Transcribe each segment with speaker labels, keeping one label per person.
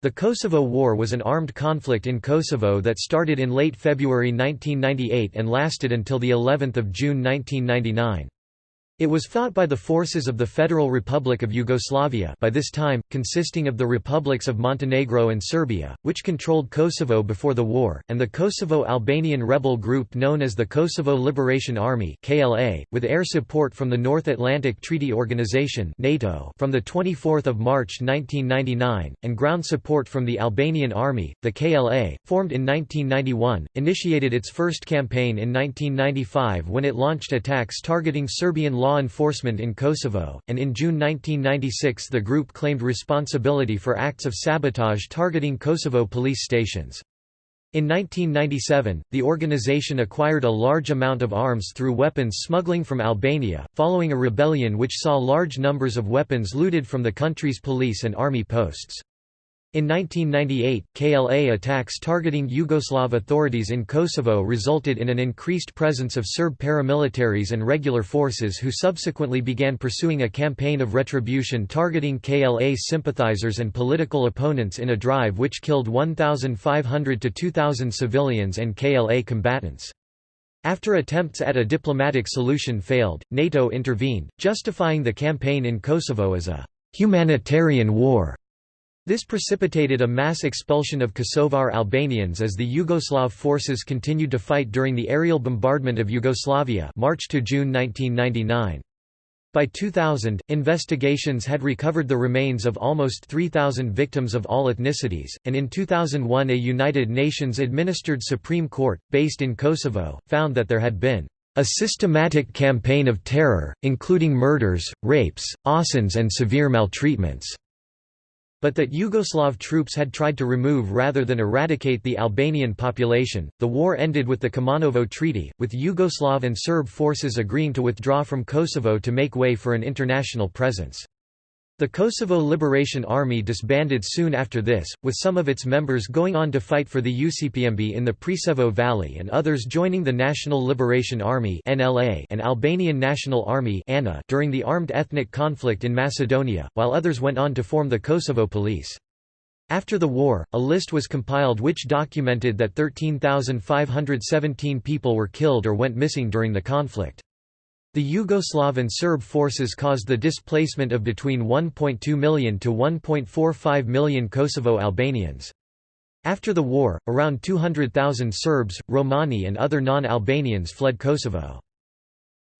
Speaker 1: The Kosovo War was an armed conflict in Kosovo that started in late February 1998 and lasted until the 11th of June 1999. It was fought by the forces of the Federal Republic of Yugoslavia by this time, consisting of the republics of Montenegro and Serbia, which controlled Kosovo before the war, and the Kosovo-Albanian rebel group known as the Kosovo Liberation Army KLA, with air support from the North Atlantic Treaty Organization NATO from 24 March 1999, and ground support from the Albanian Army. The KLA, formed in 1991, initiated its first campaign in 1995 when it launched attacks targeting Serbian law law enforcement in Kosovo, and in June 1996 the group claimed responsibility for acts of sabotage targeting Kosovo police stations. In 1997, the organization acquired a large amount of arms through weapons smuggling from Albania, following a rebellion which saw large numbers of weapons looted from the country's police and army posts. In 1998, KLA attacks targeting Yugoslav authorities in Kosovo resulted in an increased presence of Serb paramilitaries and regular forces who subsequently began pursuing a campaign of retribution targeting KLA sympathizers and political opponents in a drive which killed 1,500 to 2,000 civilians and KLA combatants. After attempts at a diplomatic solution failed, NATO intervened, justifying the campaign in Kosovo as a humanitarian war. This precipitated a mass expulsion of Kosovar Albanians as the Yugoslav forces continued to fight during the aerial bombardment of Yugoslavia March to June 1999. By 2000, investigations had recovered the remains of almost 3,000 victims of all ethnicities, and in 2001 a United Nations-administered Supreme Court, based in Kosovo, found that there had been a systematic campaign of terror, including murders, rapes, assaults and severe maltreatments but that Yugoslav troops had tried to remove rather than eradicate the Albanian population. The war ended with the Kumanovo Treaty, with Yugoslav and Serb forces agreeing to withdraw from Kosovo to make way for an international presence. The Kosovo Liberation Army disbanded soon after this, with some of its members going on to fight for the UCPMB in the Preševo Valley and others joining the National Liberation Army and Albanian National Army during the armed ethnic conflict in Macedonia, while others went on to form the Kosovo Police. After the war, a list was compiled which documented that 13,517 people were killed or went missing during the conflict. The Yugoslav and Serb forces caused the displacement of between 1.2 million to 1.45 million Kosovo Albanians. After the war, around 200,000 Serbs, Romani and other non-Albanians fled Kosovo.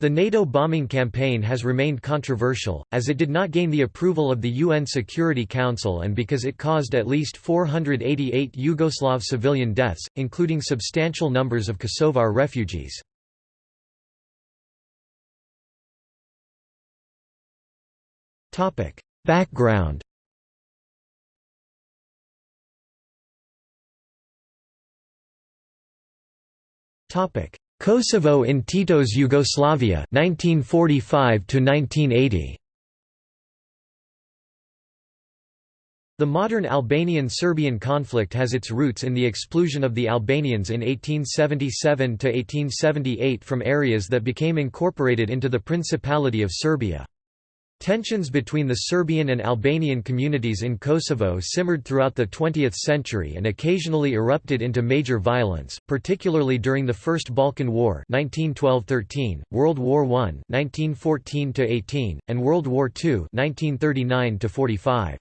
Speaker 1: The NATO bombing campaign has remained controversial, as it did not gain the approval of the UN Security Council and because it caused at least 488 Yugoslav civilian deaths, including substantial numbers of Kosovar refugees. Background. Topic: Kosovo in Tito's Yugoslavia 1945 to 1980 The modern Albanian-Serbian conflict has its roots in the exclusion of the Albanians in 1877 to 1878 from areas that became incorporated into the Principality of Serbia. Tensions between the Serbian and Albanian communities in Kosovo simmered throughout the 20th century and occasionally erupted into major violence, particularly during the First Balkan War 1912–13, World War I 1914–18, and World War II 1939–45.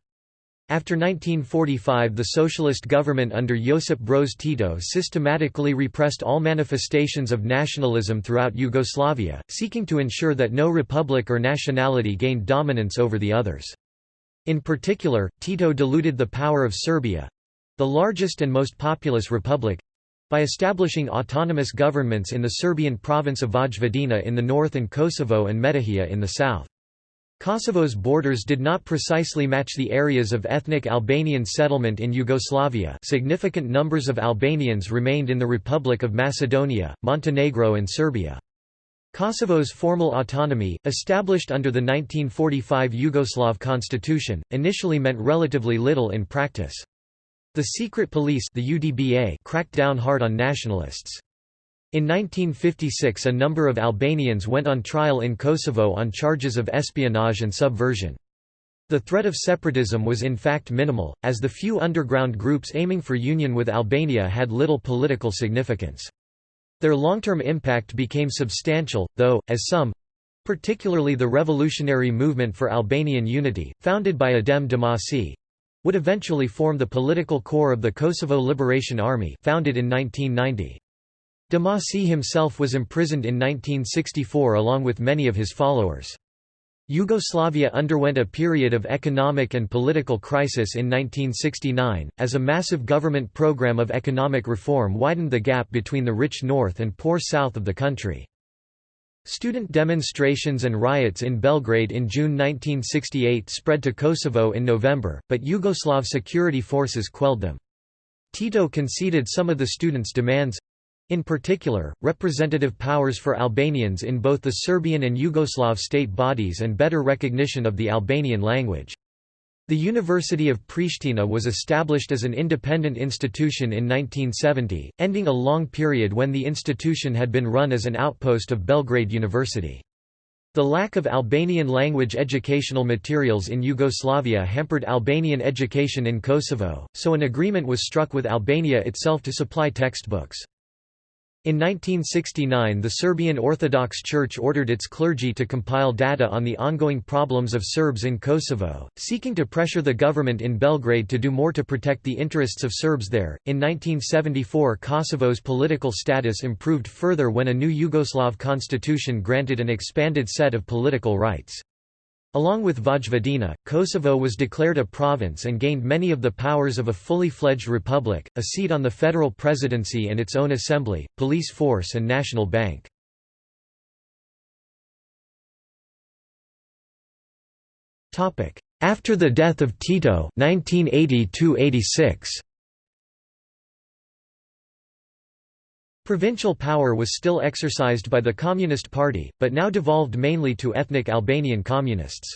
Speaker 1: After 1945 the socialist government under Josip Broz Tito systematically repressed all manifestations of nationalism throughout Yugoslavia, seeking to ensure that no republic or nationality gained dominance over the others. In particular, Tito diluted the power of Serbia—the largest and most populous republic—by establishing autonomous governments in the Serbian province of Vojvodina in the north and Kosovo and Metohija in the south. Kosovo's borders did not precisely match the areas of ethnic Albanian settlement in Yugoslavia significant numbers of Albanians remained in the Republic of Macedonia, Montenegro and Serbia. Kosovo's formal autonomy, established under the 1945 Yugoslav constitution, initially meant relatively little in practice. The secret police the UDBA cracked down hard on nationalists. In 1956 a number of Albanians went on trial in Kosovo on charges of espionage and subversion. The threat of separatism was in fact minimal, as the few underground groups aiming for union with Albania had little political significance. Their long-term impact became substantial, though, as some—particularly the Revolutionary Movement for Albanian Unity, founded by Adem Demasi—would eventually form the political core of the Kosovo Liberation Army founded in 1990. Demasi himself was imprisoned in 1964 along with many of his followers. Yugoslavia underwent a period of economic and political crisis in 1969, as a massive government program of economic reform widened the gap between the rich north and poor south of the country. Student demonstrations and riots in Belgrade in June 1968 spread to Kosovo in November, but Yugoslav security forces quelled them. Tito conceded some of the students' demands, in particular, representative powers for Albanians in both the Serbian and Yugoslav state bodies and better recognition of the Albanian language. The University of Pristina was established as an independent institution in 1970, ending a long period when the institution had been run as an outpost of Belgrade University. The lack of Albanian language educational materials in Yugoslavia hampered Albanian education in Kosovo, so an agreement was struck with Albania itself to supply textbooks. In 1969 the Serbian Orthodox Church ordered its clergy to compile data on the ongoing problems of Serbs in Kosovo, seeking to pressure the government in Belgrade to do more to protect the interests of Serbs there. In 1974 Kosovo's political status improved further when a new Yugoslav constitution granted an expanded set of political rights. Along with Vojvodina, Kosovo was declared a province and gained many of the powers of a fully fledged republic, a seat on the federal presidency and its own assembly, police force and national bank. After the death of Tito 1980 Provincial power was still exercised by the Communist Party, but now devolved mainly to ethnic Albanian communists.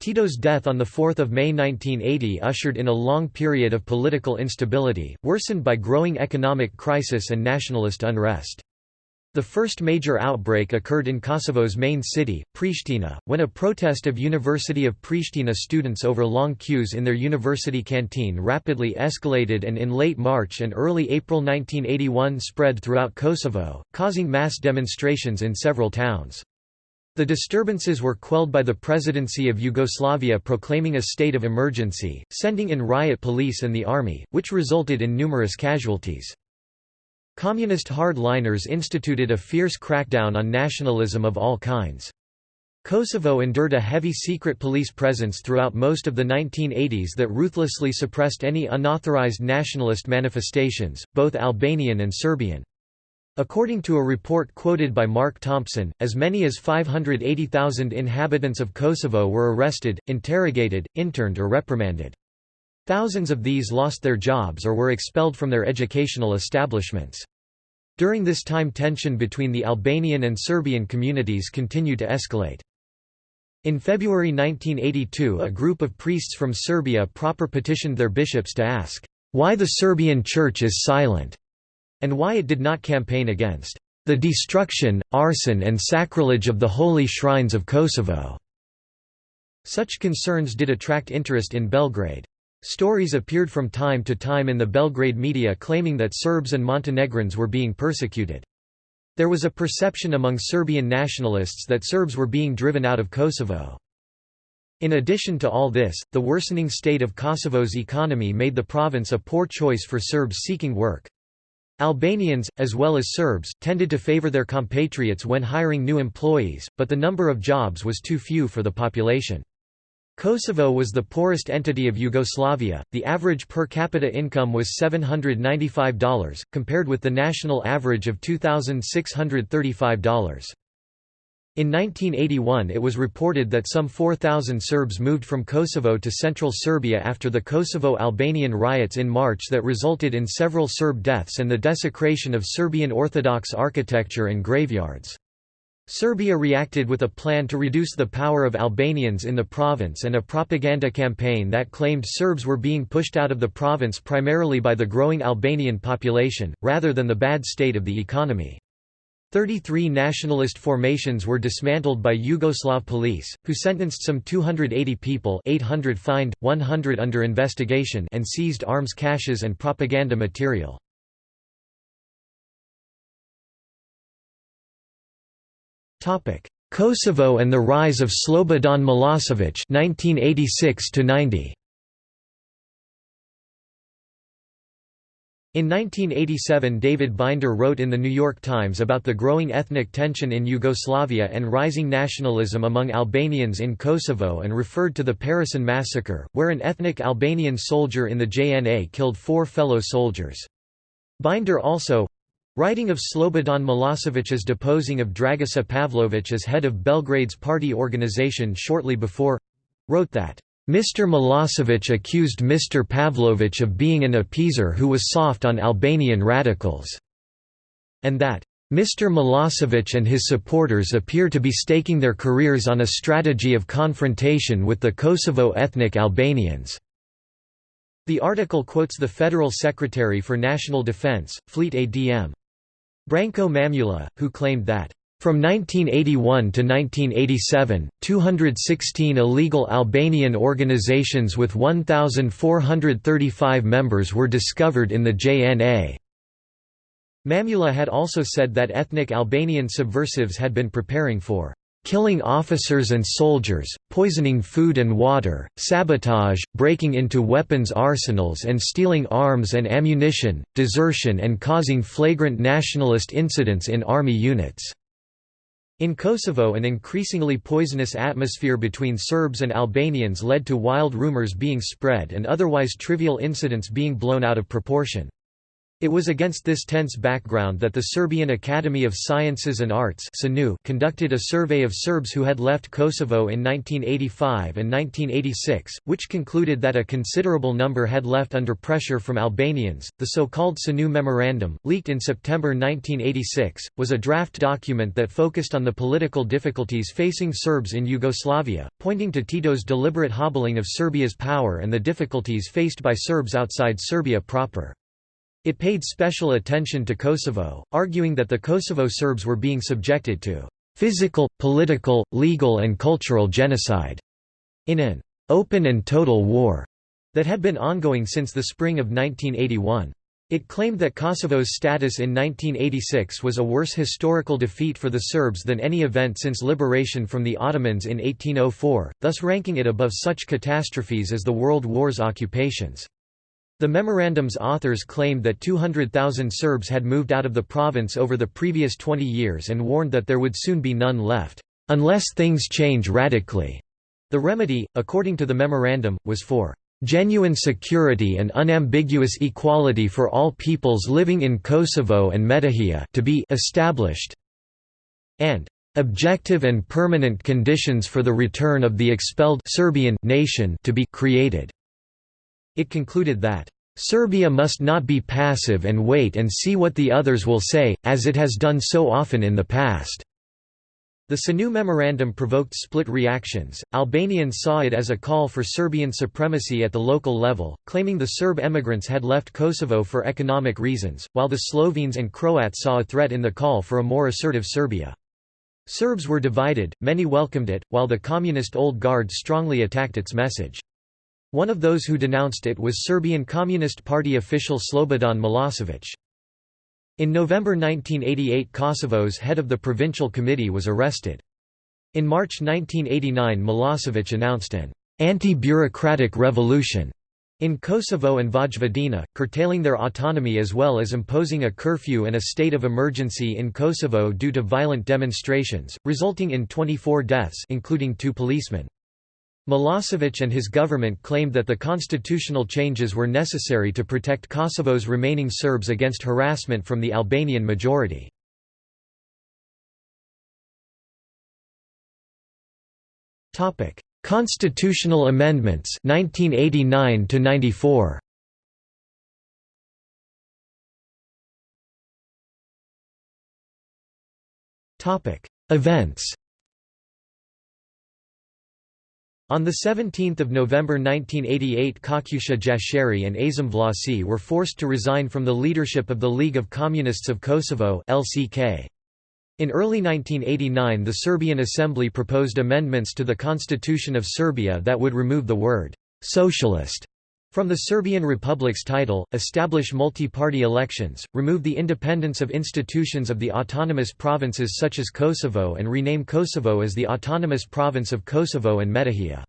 Speaker 1: Tito's death on 4 May 1980 ushered in a long period of political instability, worsened by growing economic crisis and nationalist unrest. The first major outbreak occurred in Kosovo's main city, Pristina, when a protest of University of Pristina students over long queues in their university canteen rapidly escalated and in late March and early April 1981 spread throughout Kosovo, causing mass demonstrations in several towns. The disturbances were quelled by the Presidency of Yugoslavia proclaiming a state of emergency, sending in riot police and the army, which resulted in numerous casualties. Communist hard-liners instituted a fierce crackdown on nationalism of all kinds. Kosovo endured a heavy secret police presence throughout most of the 1980s that ruthlessly suppressed any unauthorized nationalist manifestations, both Albanian and Serbian. According to a report quoted by Mark Thompson, as many as 580,000 inhabitants of Kosovo were arrested, interrogated, interned or reprimanded. Thousands of these lost their jobs or were expelled from their educational establishments. During this time tension between the Albanian and Serbian communities continued to escalate. In February 1982 a group of priests from Serbia proper petitioned their bishops to ask, "...why the Serbian Church is silent?" and why it did not campaign against the destruction, arson and sacrilege of the holy shrines of Kosovo." Such concerns did attract interest in Belgrade. Stories appeared from time to time in the Belgrade media claiming that Serbs and Montenegrins were being persecuted. There was a perception among Serbian nationalists that Serbs were being driven out of Kosovo. In addition to all this, the worsening state of Kosovo's economy made the province a poor choice for Serbs seeking work. Albanians, as well as Serbs, tended to favor their compatriots when hiring new employees, but the number of jobs was too few for the population. Kosovo was the poorest entity of Yugoslavia, the average per capita income was $795, compared with the national average of $2,635. In 1981 it was reported that some 4,000 Serbs moved from Kosovo to central Serbia after the Kosovo-Albanian riots in March that resulted in several Serb deaths and the desecration of Serbian Orthodox architecture and graveyards. Serbia reacted with a plan to reduce the power of Albanians in the province and a propaganda campaign that claimed Serbs were being pushed out of the province primarily by the growing Albanian population, rather than the bad state of the economy. Thirty-three nationalist formations were dismantled by Yugoslav police, who sentenced some 280 people 800 fined, 100 under investigation and seized arms caches and propaganda material. Kosovo and the rise of Slobodan Milosevic 1986 90. In 1987 David Binder wrote in The New York Times about the growing ethnic tension in Yugoslavia and rising nationalism among Albanians in Kosovo and referred to the Paraćin massacre, where an ethnic Albanian soldier in the JNA killed four fellow soldiers. Binder also, writing of Slobodan Milosevic's deposing of Dragiša Pavlović as head of Belgrade's party organization shortly before, wrote that Mr. Milosevic accused Mr. Pavlovich of being an appeaser who was soft on Albanian radicals, and that Mr. Milosevic and his supporters appear to be staking their careers on a strategy of confrontation with the Kosovo ethnic Albanians. The article quotes the Federal Secretary for National Defense, Fleet ADM. Branko Mamula, who claimed that from 1981 to 1987, 216 illegal Albanian organizations with 1,435 members were discovered in the JNA. Mamula had also said that ethnic Albanian subversives had been preparing for killing officers and soldiers, poisoning food and water, sabotage, breaking into weapons arsenals and stealing arms and ammunition, desertion and causing flagrant nationalist incidents in army units. In Kosovo an increasingly poisonous atmosphere between Serbs and Albanians led to wild rumors being spread and otherwise trivial incidents being blown out of proportion. It was against this tense background that the Serbian Academy of Sciences and Arts conducted a survey of Serbs who had left Kosovo in 1985 and 1986, which concluded that a considerable number had left under pressure from Albanians. The so-called SANU Memorandum, leaked in September 1986, was a draft document that focused on the political difficulties facing Serbs in Yugoslavia, pointing to Tito's deliberate hobbling of Serbia's power and the difficulties faced by Serbs outside Serbia proper. It paid special attention to Kosovo, arguing that the Kosovo Serbs were being subjected to physical, political, legal and cultural genocide in an open and total war that had been ongoing since the spring of 1981. It claimed that Kosovo's status in 1986 was a worse historical defeat for the Serbs than any event since liberation from the Ottomans in 1804, thus ranking it above such catastrophes as the World War's occupations. The memorandum's authors claimed that 200,000 Serbs had moved out of the province over the previous 20 years and warned that there would soon be none left, "...unless things change radically." The remedy, according to the memorandum, was for "...genuine security and unambiguous equality for all peoples living in Kosovo and Metohija to be established and objective and permanent conditions for the return of the expelled Serbian nation to be created." It concluded that, "...Serbia must not be passive and wait and see what the others will say, as it has done so often in the past." The SANU memorandum provoked split reactions. Albanians saw it as a call for Serbian supremacy at the local level, claiming the Serb emigrants had left Kosovo for economic reasons, while the Slovenes and Croats saw a threat in the call for a more assertive Serbia. Serbs were divided, many welcomed it, while the communist Old Guard strongly attacked its message. One of those who denounced it was Serbian Communist Party official Slobodan Milosevic. In November 1988 Kosovo's head of the provincial committee was arrested. In March 1989 Milosevic announced an anti-bureaucratic revolution in Kosovo and Vojvodina, curtailing their autonomy as well as imposing a curfew and a state of emergency in Kosovo due to violent demonstrations, resulting in 24 deaths including two policemen. Milosevic and his government claimed that the constitutional changes were necessary to protect Kosovo's remaining Serbs against harassment from the Albanian majority. Constitutional amendments 1989 to 94 Topic Events on 17 November 1988 Kakusha Jashari and Azem Vlasi were forced to resign from the leadership of the League of Communists of Kosovo. In early 1989 the Serbian Assembly proposed amendments to the Constitution of Serbia that would remove the word «socialist» from the Serbian Republic's title, establish multi-party elections, remove the independence of institutions of the autonomous provinces such as Kosovo and rename Kosovo as the Autonomous Province of Kosovo and Metohija.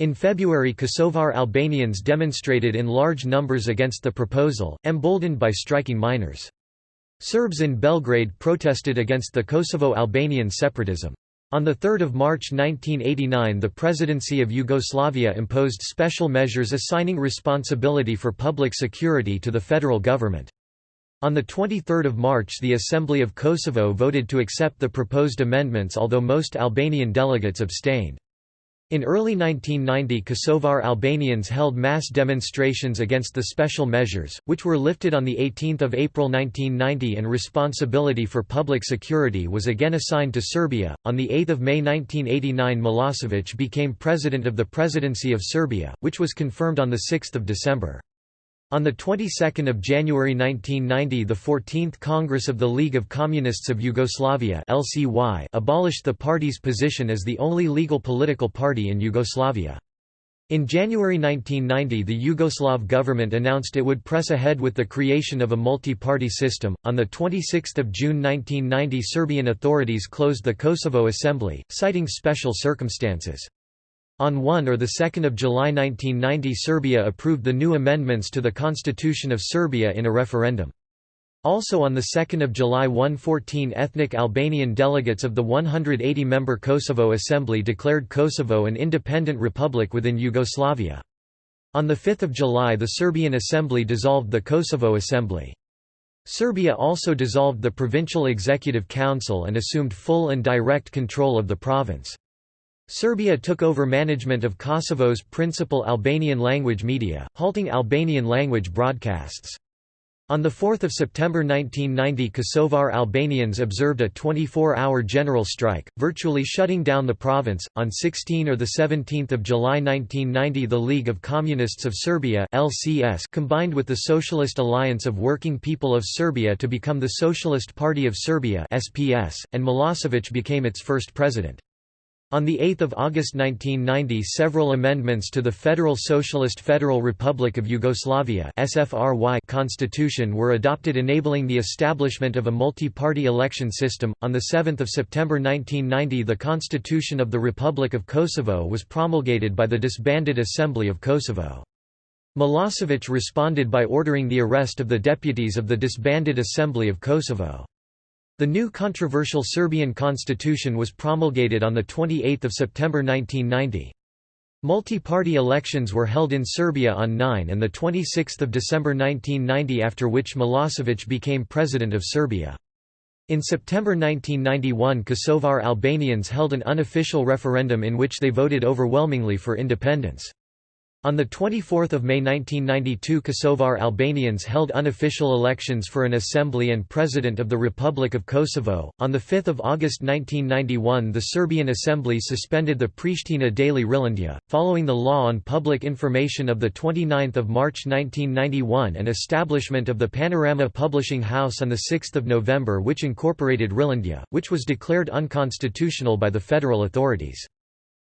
Speaker 1: In February Kosovar Albanians demonstrated in large numbers against the proposal, emboldened by striking miners. Serbs in Belgrade protested against the Kosovo-Albanian separatism. On 3 March 1989 the Presidency of Yugoslavia imposed special measures assigning responsibility for public security to the federal government. On 23 March the Assembly of Kosovo voted to accept the proposed amendments although most Albanian delegates abstained. In early 1990 Kosovar Albanians held mass demonstrations against the special measures, which were lifted on 18 April 1990 and responsibility for public security was again assigned to Serbia. On 8 May 1989 Milosevic became president of the Presidency of Serbia, which was confirmed on 6 December. On the 22nd of January 1990 the 14th Congress of the League of Communists of Yugoslavia LCY abolished the party's position as the only legal political party in Yugoslavia. In January 1990 the Yugoslav government announced it would press ahead with the creation of a multi-party system. On the 26th of June 1990 Serbian authorities closed the Kosovo Assembly, citing special circumstances. On 1 or 2 July 1990 Serbia approved the new amendments to the Constitution of Serbia in a referendum. Also on 2 July 114 ethnic Albanian delegates of the 180-member Kosovo Assembly declared Kosovo an independent republic within Yugoslavia. On 5 July the Serbian Assembly dissolved the Kosovo Assembly. Serbia also dissolved the Provincial Executive Council and assumed full and direct control of the province. Serbia took over management of Kosovo's principal Albanian language media, halting Albanian language broadcasts. On 4 September 1990 Kosovar Albanians observed a 24-hour general strike, virtually shutting down the province. On 16 or 17 July 1990 the League of Communists of Serbia LCS combined with the Socialist Alliance of Working People of Serbia to become the Socialist Party of Serbia SPS, and Milosevic became its first president. On 8 August 1990 several amendments to the Federal Socialist Federal Republic of Yugoslavia constitution were adopted enabling the establishment of a multi-party election system. On 7 September 1990 the Constitution of the Republic of Kosovo was promulgated by the disbanded Assembly of Kosovo. Milosevic responded by ordering the arrest of the deputies of the disbanded Assembly of Kosovo. The new controversial Serbian constitution was promulgated on 28 September 1990. Multi-party elections were held in Serbia on 9 and 26 December 1990 after which Milosevic became president of Serbia. In September 1991 Kosovar Albanians held an unofficial referendum in which they voted overwhelmingly for independence. On 24 May 1992 Kosovar Albanians held unofficial elections for an assembly and president of the Republic of Kosovo. On 5 August 1991 the Serbian Assembly suspended the Pristina daily Rilindja, following the law on public information of 29 March 1991 and establishment of the Panorama Publishing House on 6 November which incorporated Rilindja, which was declared unconstitutional by the federal authorities.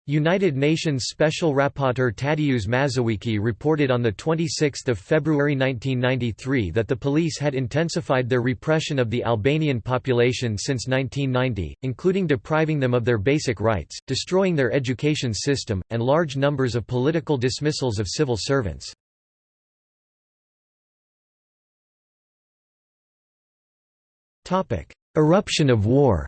Speaker 1: United Nations Special Rapporteur Tadeusz Mazowiecki reported on 26 February 1993 that the police had intensified their repression of the Albanian population since 1990, including depriving them of their basic rights, destroying their education system, and large numbers of political dismissals of civil servants. Eruption of war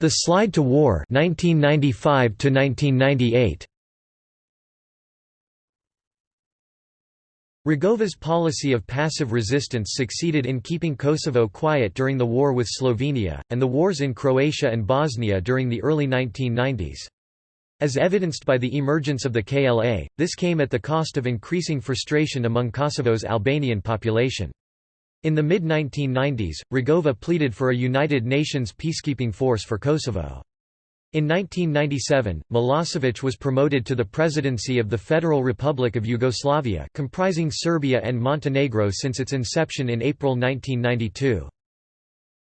Speaker 1: The Slide to War 1995 to 1998 Rugova's policy of passive resistance succeeded in keeping Kosovo quiet during the war with Slovenia, and the wars in Croatia and Bosnia during the early 1990s. As evidenced by the emergence of the KLA, this came at the cost of increasing frustration among Kosovo's Albanian population. In the mid-1990s, Rugova pleaded for a United Nations peacekeeping force for Kosovo. In 1997, Milosevic was promoted to the presidency of the Federal Republic of Yugoslavia comprising Serbia and Montenegro since its inception in April 1992.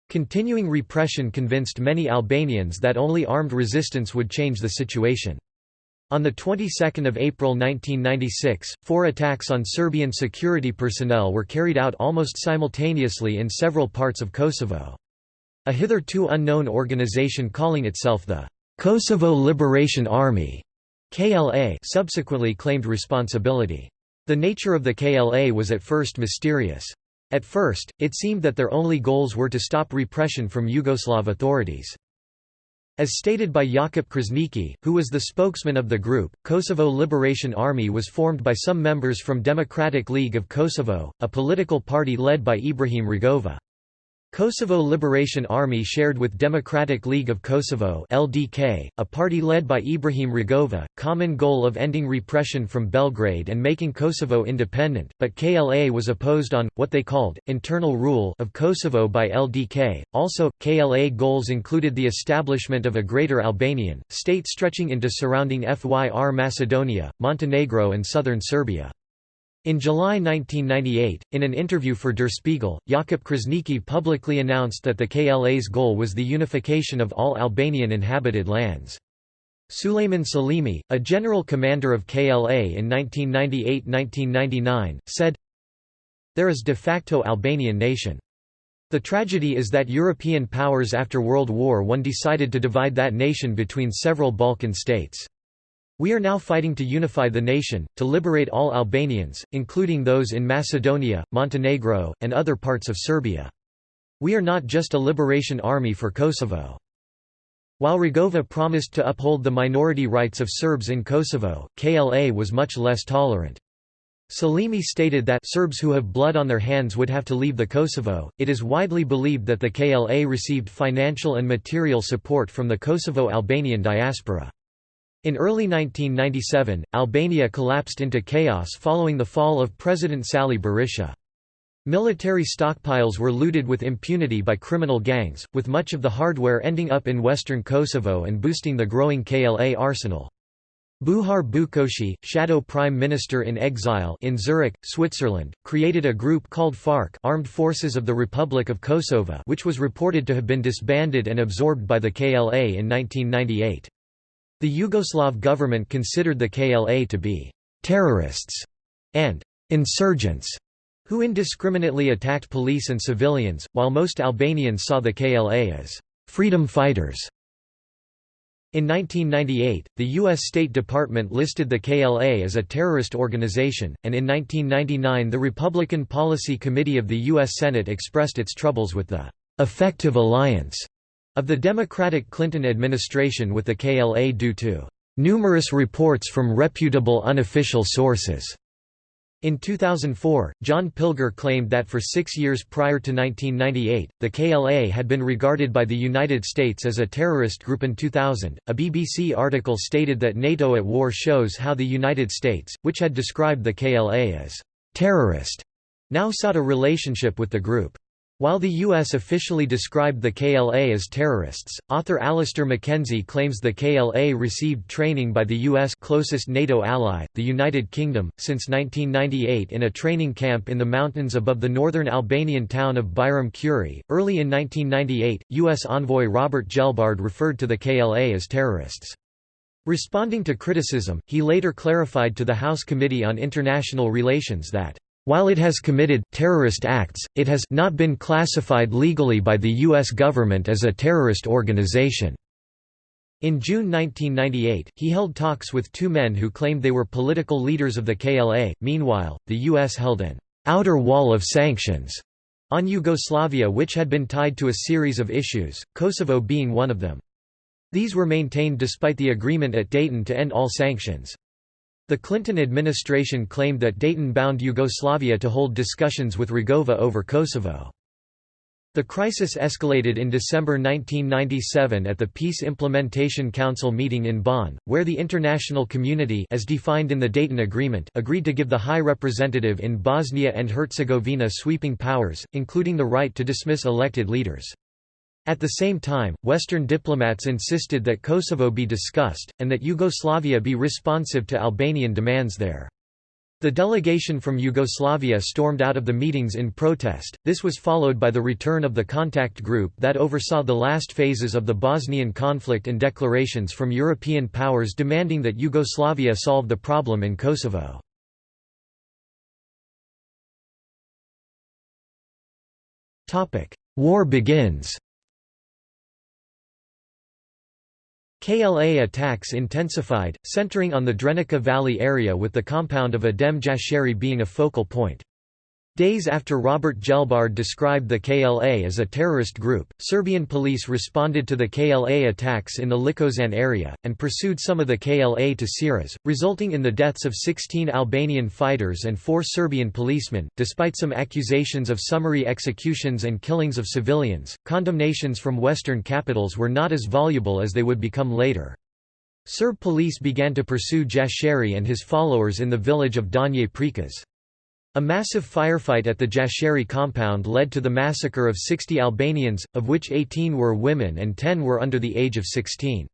Speaker 1: Continuing repression convinced many Albanians that only armed resistance would change the situation. On the 22nd of April 1996, four attacks on Serbian security personnel were carried out almost simultaneously in several parts of Kosovo. A hitherto unknown organization calling itself the Kosovo Liberation Army KLA subsequently claimed responsibility. The nature of the KLA was at first mysterious. At first, it seemed that their only goals were to stop repression from Yugoslav authorities. As stated by Jakub Krasniqi, who was the spokesman of the group, Kosovo Liberation Army was formed by some members from Democratic League of Kosovo, a political party led by Ibrahim Rugova. Kosovo Liberation Army shared with Democratic League of Kosovo LDK, a party led by Ibrahim Rugova, common goal of ending repression from Belgrade and making Kosovo independent, but KLA was opposed on, what they called, internal rule of Kosovo by LDK. Also, KLA goals included the establishment of a Greater Albanian, state stretching into surrounding FYR Macedonia, Montenegro and southern Serbia. In July 1998, in an interview for Der Spiegel, Jakub Krasniqi publicly announced that the KLA's goal was the unification of all Albanian inhabited lands. Suleiman Salimi, a general commander of KLA in 1998–1999, said, There is de facto Albanian nation. The tragedy is that European powers after World War I decided to divide that nation between several Balkan states. We are now fighting to unify the nation, to liberate all Albanians, including those in Macedonia, Montenegro, and other parts of Serbia. We are not just a liberation army for Kosovo. While Rugova promised to uphold the minority rights of Serbs in Kosovo, KLA was much less tolerant. Salimi stated that Serbs who have blood on their hands would have to leave the Kosovo. It is widely believed that the KLA received financial and material support from the Kosovo Albanian diaspora. In early 1997, Albania collapsed into chaos following the fall of President Sali Berisha. Military stockpiles were looted with impunity by criminal gangs, with much of the hardware ending up in western Kosovo and boosting the growing KLA arsenal. Bujar Bukoshi, shadow prime minister in exile in Zurich, Switzerland, created a group called FARK Armed Forces of the Republic of Kosovo which was reported to have been disbanded and absorbed by the KLA in 1998. The Yugoslav government considered the KLA to be «terrorists» and «insurgents» who indiscriminately attacked police and civilians, while most Albanians saw the KLA as «freedom fighters». In 1998, the U.S. State Department listed the KLA as a terrorist organization, and in 1999 the Republican Policy Committee of the U.S. Senate expressed its troubles with the «effective alliance» of the Democratic Clinton administration with the KLA due to numerous reports from reputable unofficial sources. In 2004, John Pilger claimed that for six years prior to 1998, the KLA had been regarded by the United States as a terrorist group. In 2000, a BBC article stated that NATO at War shows how the United States, which had described the KLA as terrorist, now sought a relationship with the group. While the U.S. officially described the KLA as terrorists, author Alistair McKenzie claims the KLA received training by the U.S. closest NATO ally, the United Kingdom, since 1998 in a training camp in the mountains above the northern Albanian town of Bajram Curri. Early in 1998, U.S. envoy Robert Gelbard referred to the KLA as terrorists. Responding to criticism, he later clarified to the House Committee on International Relations that while it has committed terrorist acts, it has not been classified legally by the U.S. government as a terrorist organization. In June 1998, he held talks with two men who claimed they were political leaders of the KLA. Meanwhile, the U.S. held an outer wall of sanctions on Yugoslavia which had been tied to a series of issues, Kosovo being one of them. These were maintained despite the agreement at Dayton to end all sanctions. The Clinton administration claimed that Dayton bound Yugoslavia to hold discussions with Rugova over Kosovo. The crisis escalated in December 1997 at the Peace Implementation Council meeting in Bonn, where the international community as defined in the Dayton Agreement agreed to give the High Representative in Bosnia and Herzegovina sweeping powers, including the right to dismiss elected leaders. At the same time, Western diplomats insisted that Kosovo be discussed, and that Yugoslavia be responsive to Albanian demands there. The delegation from Yugoslavia stormed out of the meetings in protest. This was followed by the return of the contact group that oversaw the last phases of the Bosnian conflict and declarations from European powers demanding that Yugoslavia solve the problem in Kosovo. War begins KLA attacks intensified, centering on the Drenica Valley area with the compound of Adem Jashari being a focal point. Days after Robert Gelbard described the KLA as a terrorist group, Serbian police responded to the KLA attacks in the Likozan area, and pursued some of the KLA to Siras, resulting in the deaths of 16 Albanian fighters and four Serbian policemen. Despite some accusations of summary executions and killings of civilians, condemnations from Western capitals were not as voluble as they would become later. Serb police began to pursue Jashari and his followers in the village of Donje Prekaz. A massive firefight at the Jashari compound led to the massacre of 60 Albanians, of which 18 were women and 10 were under the age of 16.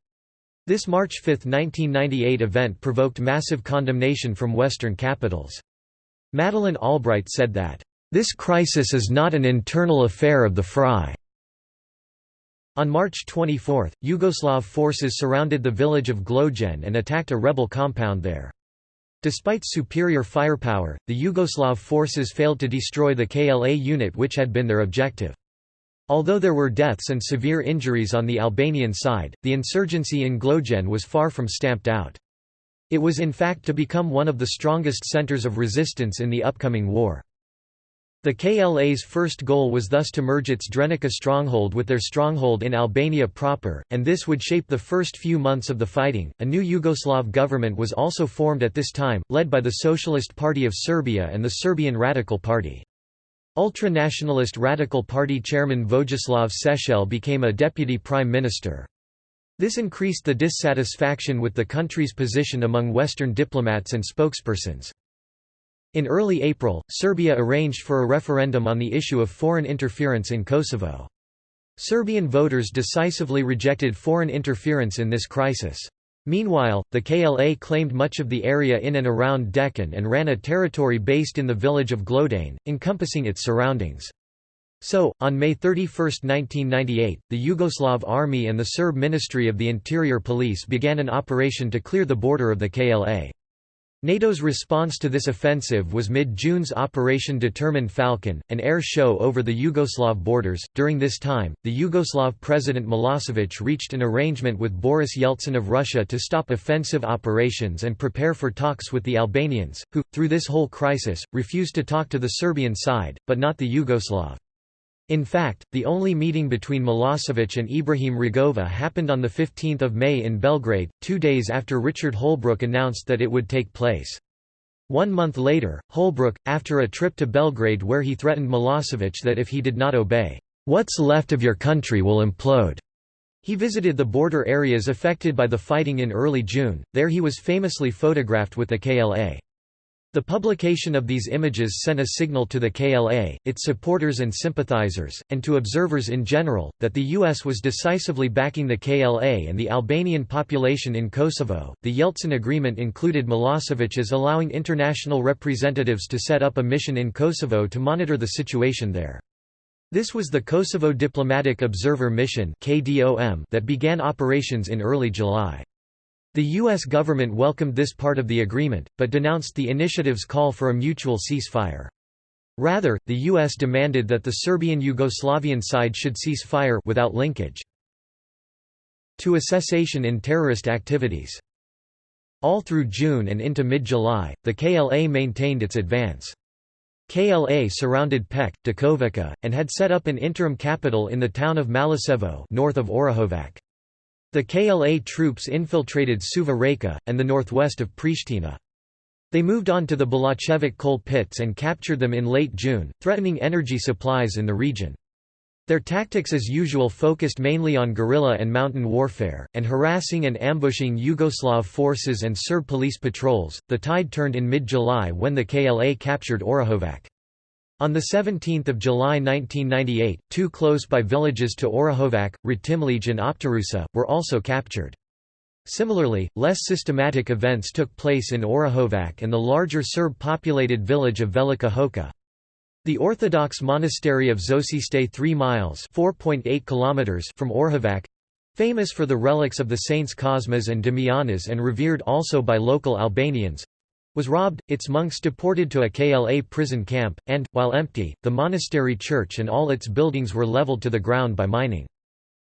Speaker 1: This March 5, 1998 event provoked massive condemnation from Western capitals. Madeleine Albright said that, "...this crisis is not an internal affair of the FRY." On March 24, Yugoslav forces surrounded the village of Glogen and attacked a rebel compound there. Despite superior firepower, the Yugoslav forces failed to destroy the KLA unit which had been their objective. Although there were deaths and severe injuries on the Albanian side, the insurgency in Glogen was far from stamped out. It was in fact to become one of the strongest centers of resistance in the upcoming war. The KLA's first goal was thus to merge its Drenica stronghold with their stronghold in Albania proper, and this would shape the first few months of the fighting. A new Yugoslav government was also formed at this time, led by the Socialist Party of Serbia and the Serbian Radical Party. Ultra-nationalist Radical Party chairman Vojislav Šešelj became a deputy prime minister. This increased the dissatisfaction with the country's position among Western diplomats and spokespersons. In early April, Serbia arranged for a referendum on the issue of foreign interference in Kosovo. Serbian voters decisively rejected foreign interference in this crisis. Meanwhile, the KLA claimed much of the area in and around Deçan and ran a territory based in the village of Glodane, encompassing its surroundings. So, on May 31, 1998, the Yugoslav Army and the Serb Ministry of the Interior Police began an operation to clear the border of the KLA. NATO's response to this offensive was mid-June's Operation Determined Falcon, an air show over the Yugoslav borders. During this time, the Yugoslav President Milosevic reached an arrangement with Boris Yeltsin of Russia to stop offensive operations and prepare for talks with the Albanians, who, through this whole crisis, refused to talk to the Serbian side, but not the Yugoslav. In fact, the only meeting between Milosevic and Ibrahim Rugova happened on 15 May in Belgrade, two days after Richard Holbrooke announced that it would take place. One month later, Holbrooke, after a trip to Belgrade where he threatened Milosevic that if he did not obey, "'What's left of your country will implode'", he visited the border areas affected by the fighting in early June, there he was famously photographed with the KLA. The publication of these images sent a signal to the KLA, its supporters and sympathizers, and to observers in general, that the U.S. was decisively backing the KLA and the Albanian population in Kosovo. The Yeltsin Agreement included Milosevic as allowing international representatives to set up a mission in Kosovo to monitor the situation there. This was the Kosovo Diplomatic Observer Mission that began operations in early July. The U.S. government welcomed this part of the agreement, but denounced the initiative's call for a mutual ceasefire. Rather, the U.S. demanded that the Serbian-Yugoslavian side should cease fire without linkage to a cessation in terrorist activities. All through June and into mid-July, the KLA maintained its advance. KLA surrounded Pec, Đakovica, and had set up an interim capital in the town of Malisevo north of Orahovac. The KLA troops infiltrated Suva Reka, and the northwest of Pristina. They moved on to the Belačevac coal pits and captured them in late June, threatening energy supplies in the region. Their tactics as usual focused mainly on guerrilla and mountain warfare, and harassing and ambushing Yugoslav forces and Serb police patrols. The tide turned in mid July when the KLA captured Orahovac. On 17 July 1998, two close-by villages to Orahovac, Ratimlje and Optarusa, were also captured. Similarly, less systematic events took place in Orahovac and the larger Serb-populated village of Velika Hoka. The Orthodox monastery of Zočište 3 miles kilometers from Orahovac—famous for the relics of the saints Cosmas and Damianas and revered also by local Albanians, was robbed, its monks deported to a KLA prison camp, and, while empty, the monastery church and all its buildings were leveled to the ground by mining.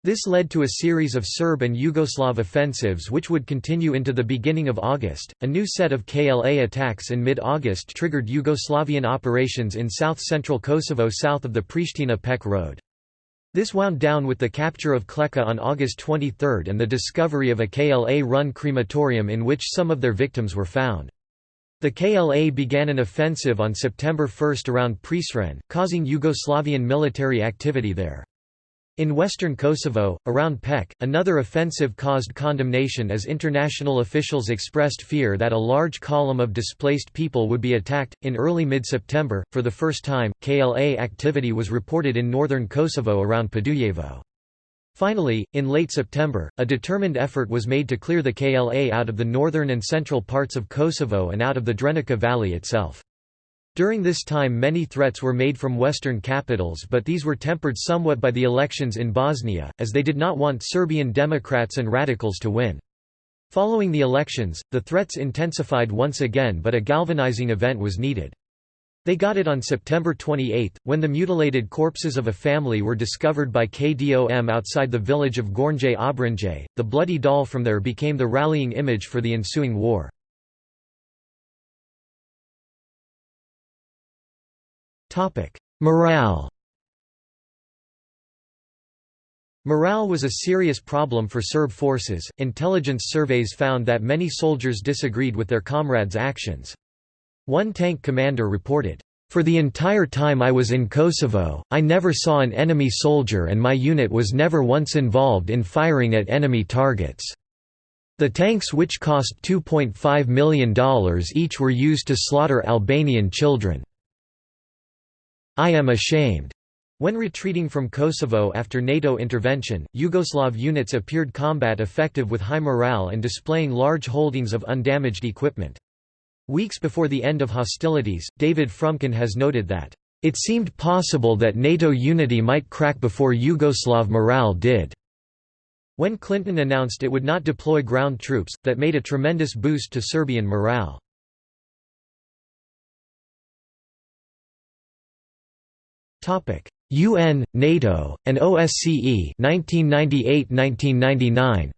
Speaker 1: This led to a series of Serb and Yugoslav offensives which would continue into the beginning of August. A new set of KLA attacks in mid August triggered Yugoslavian operations in south central Kosovo south of the Pristina Pek Road. This wound down with the capture of Kleka on August 23 and the discovery of a KLA run crematorium in which some of their victims were found. The KLA began an offensive on September 1 around Prizren, causing Yugoslavian military activity there. In western Kosovo, around Pek, another offensive caused condemnation as international officials expressed fear that a large column of displaced people would be attacked. In early mid September, for the first time, KLA activity was reported in northern Kosovo around Podujevo. Finally, in late September, a determined effort was made to clear the KLA out of the northern and central parts of Kosovo and out of the Drenica Valley itself. During this time many threats were made from western capitals but these were tempered somewhat by the elections in Bosnia, as they did not want Serbian Democrats and radicals to win. Following the elections, the threats intensified once again but a galvanizing event was needed. They got it on September 28, when the mutilated corpses of a family were discovered by KDOM outside the village of Gornje Obrinje. The bloody doll from there became the rallying image for the ensuing war. Morale Morale was a serious problem for Serb forces. Intelligence surveys found that many soldiers disagreed with their comrades' actions. One tank commander reported, "For the entire time I was in Kosovo, I never saw an enemy soldier and my unit was never once involved in firing at enemy targets. The tanks which cost $2.5 million each were used to slaughter Albanian children. I am ashamed." When retreating from Kosovo after NATO intervention, Yugoslav units appeared combat effective with high morale and displaying large holdings of undamaged equipment. Weeks before the end of hostilities, David Fromkin has noted that, "...it seemed possible that NATO unity might crack before Yugoslav morale did." When Clinton announced it would not deploy ground troops, that made a tremendous boost to Serbian morale. UN, NATO, and OSCE 1998–1999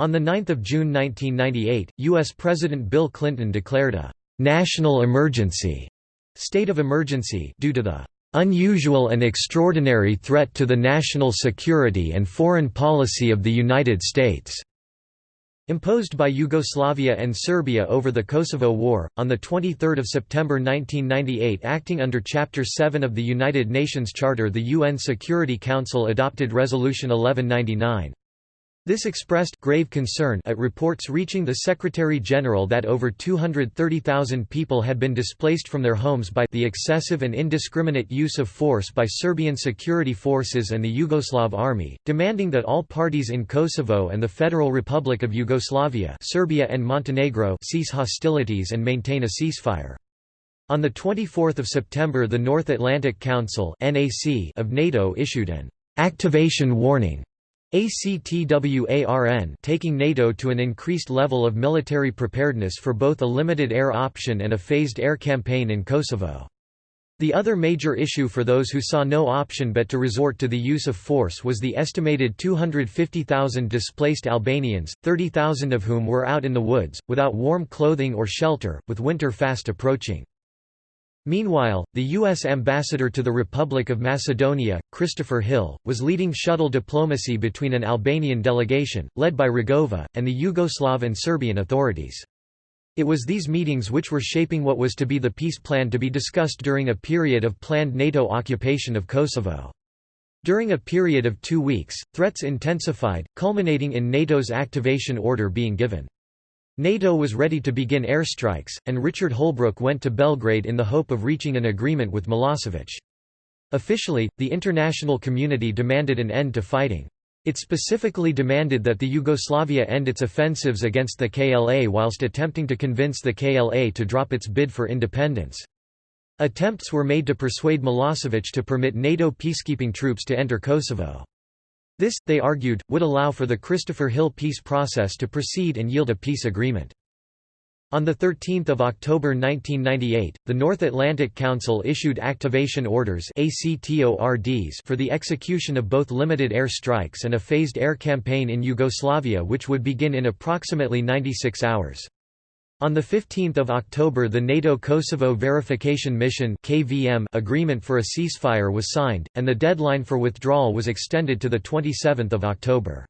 Speaker 1: On 9 June 1998, U.S. President Bill Clinton declared a «national emergency» state of emergency due to the «unusual and extraordinary threat to the national security and foreign policy of the United States» imposed by Yugoslavia and Serbia over the Kosovo War. On 23 September 1998 acting under Chapter 7 of the United Nations Charter the UN Security Council adopted Resolution 1199. This expressed grave concern at reports reaching the Secretary-General that over 230,000 people had been displaced from their homes by the excessive and indiscriminate use of force by Serbian security forces and the Yugoslav army, demanding that all parties in Kosovo and the Federal Republic of Yugoslavia Serbia and Montenegro cease hostilities and maintain a ceasefire. On 24 September the North Atlantic Council of NATO issued an «activation warning» ACTWARN taking NATO to an increased level of military preparedness for both a limited air option and a phased air campaign in Kosovo. The other major issue for those who saw no option but to resort to the use of force was the estimated 250,000 displaced Albanians, 30,000 of whom were out in the woods, without warm clothing or shelter, with winter fast approaching. Meanwhile, the U.S. ambassador to the Republic of Macedonia, Christopher Hill, was leading shuttle diplomacy between an Albanian delegation, led by Rugova, and the Yugoslav and Serbian authorities. It was these meetings which were shaping what was to be the peace plan to be discussed during a period of planned NATO occupation of Kosovo. During a period of two weeks, threats intensified, culminating in NATO's activation order being given. NATO was ready to begin airstrikes, and Richard Holbrooke went to Belgrade in the hope of reaching an agreement with Milosevic. Officially, the international community demanded an end to fighting. It specifically demanded that the Yugoslavia end its offensives against the KLA whilst attempting to convince the KLA to drop its bid for independence. Attempts were made to persuade Milosevic to permit NATO peacekeeping troops to enter Kosovo. This, they argued, would allow for the Christopher Hill peace process to proceed and yield a peace agreement. On 13 October 1998, the North Atlantic Council issued activation orders for the execution of both limited air strikes and a phased air campaign in Yugoslavia which would begin in approximately 96 hours. On 15 October the NATO Kosovo Verification Mission KVM agreement for a ceasefire was signed, and the deadline for withdrawal was extended to 27 October.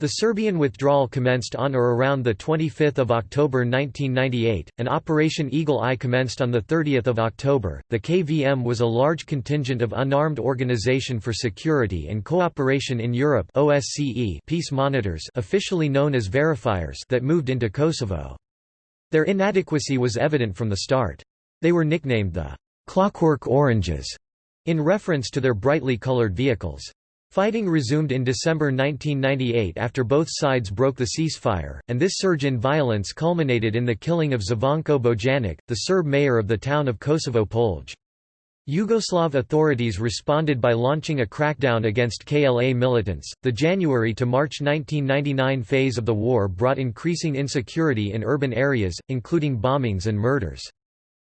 Speaker 1: The Serbian withdrawal commenced on or around 25 October 1998, and Operation Eagle Eye commenced on 30 October. The KVM was a large contingent of Unarmed Organization for Security and Cooperation in Europe OSCE peace monitors officially known as verifiers that moved into Kosovo. Their inadequacy was evident from the start. They were nicknamed the «Clockwork Oranges» in reference to their brightly colored vehicles. Fighting resumed in December 1998 after both sides broke the ceasefire, and this surge in violence culminated in the killing of Zvonko Bojanic, the Serb mayor of the town of Kosovo Polje. Yugoslav authorities responded by launching a crackdown against KLA militants. The January to March 1999 phase of the war brought increasing insecurity in urban areas, including bombings and murders.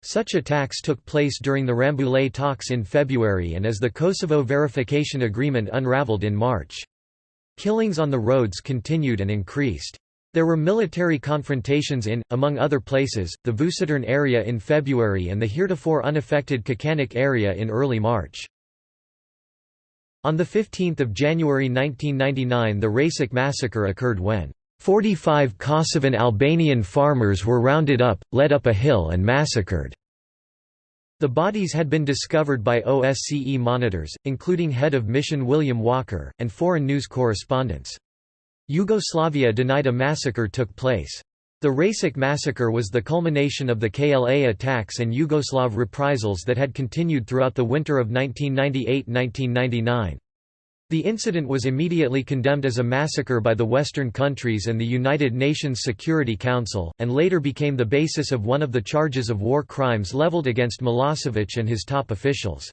Speaker 1: Such attacks took place during the Rambouillet talks in February and as the Kosovo Verification Agreement unraveled in March. Killings on the roads continued and increased. There were military confrontations in, among other places, the Vučitrn area in February and the heretofore unaffected Kačanik area in early March. On 15 January 1999 the Račak massacre occurred when 45 Kosovan Albanian farmers were rounded up, led up a hill and massacred. The bodies had been discovered by OSCE monitors, including head of mission William Walker, and foreign news correspondents. Yugoslavia denied a massacre took place. The Račak massacre was the culmination of the KLA attacks and Yugoslav reprisals that had continued throughout the winter of 1998–1999. The incident was immediately condemned as a massacre by the Western countries and the United Nations Security Council, and later became the basis of one of the charges of war crimes leveled against Milosevic and his top officials.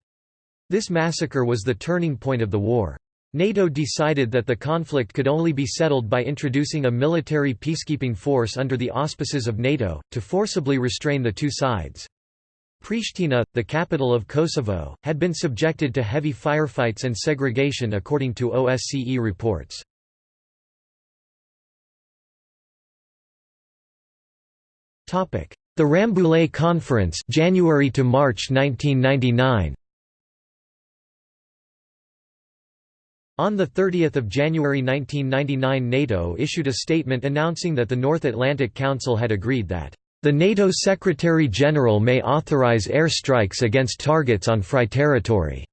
Speaker 1: This massacre was the turning point of the war. NATO decided that the conflict could only be settled by introducing a military peacekeeping force under the auspices of NATO, to forcibly restrain the two sides. Pristina, the capital of Kosovo, had been subjected to heavy firefights and segregation according to OSCE reports. The Rambouillet Conference January to March 1999 On 30 January 1999 NATO issued a statement announcing that the North Atlantic Council had agreed that, "...the NATO Secretary-General may authorize airstrikes against targets on FRY territory."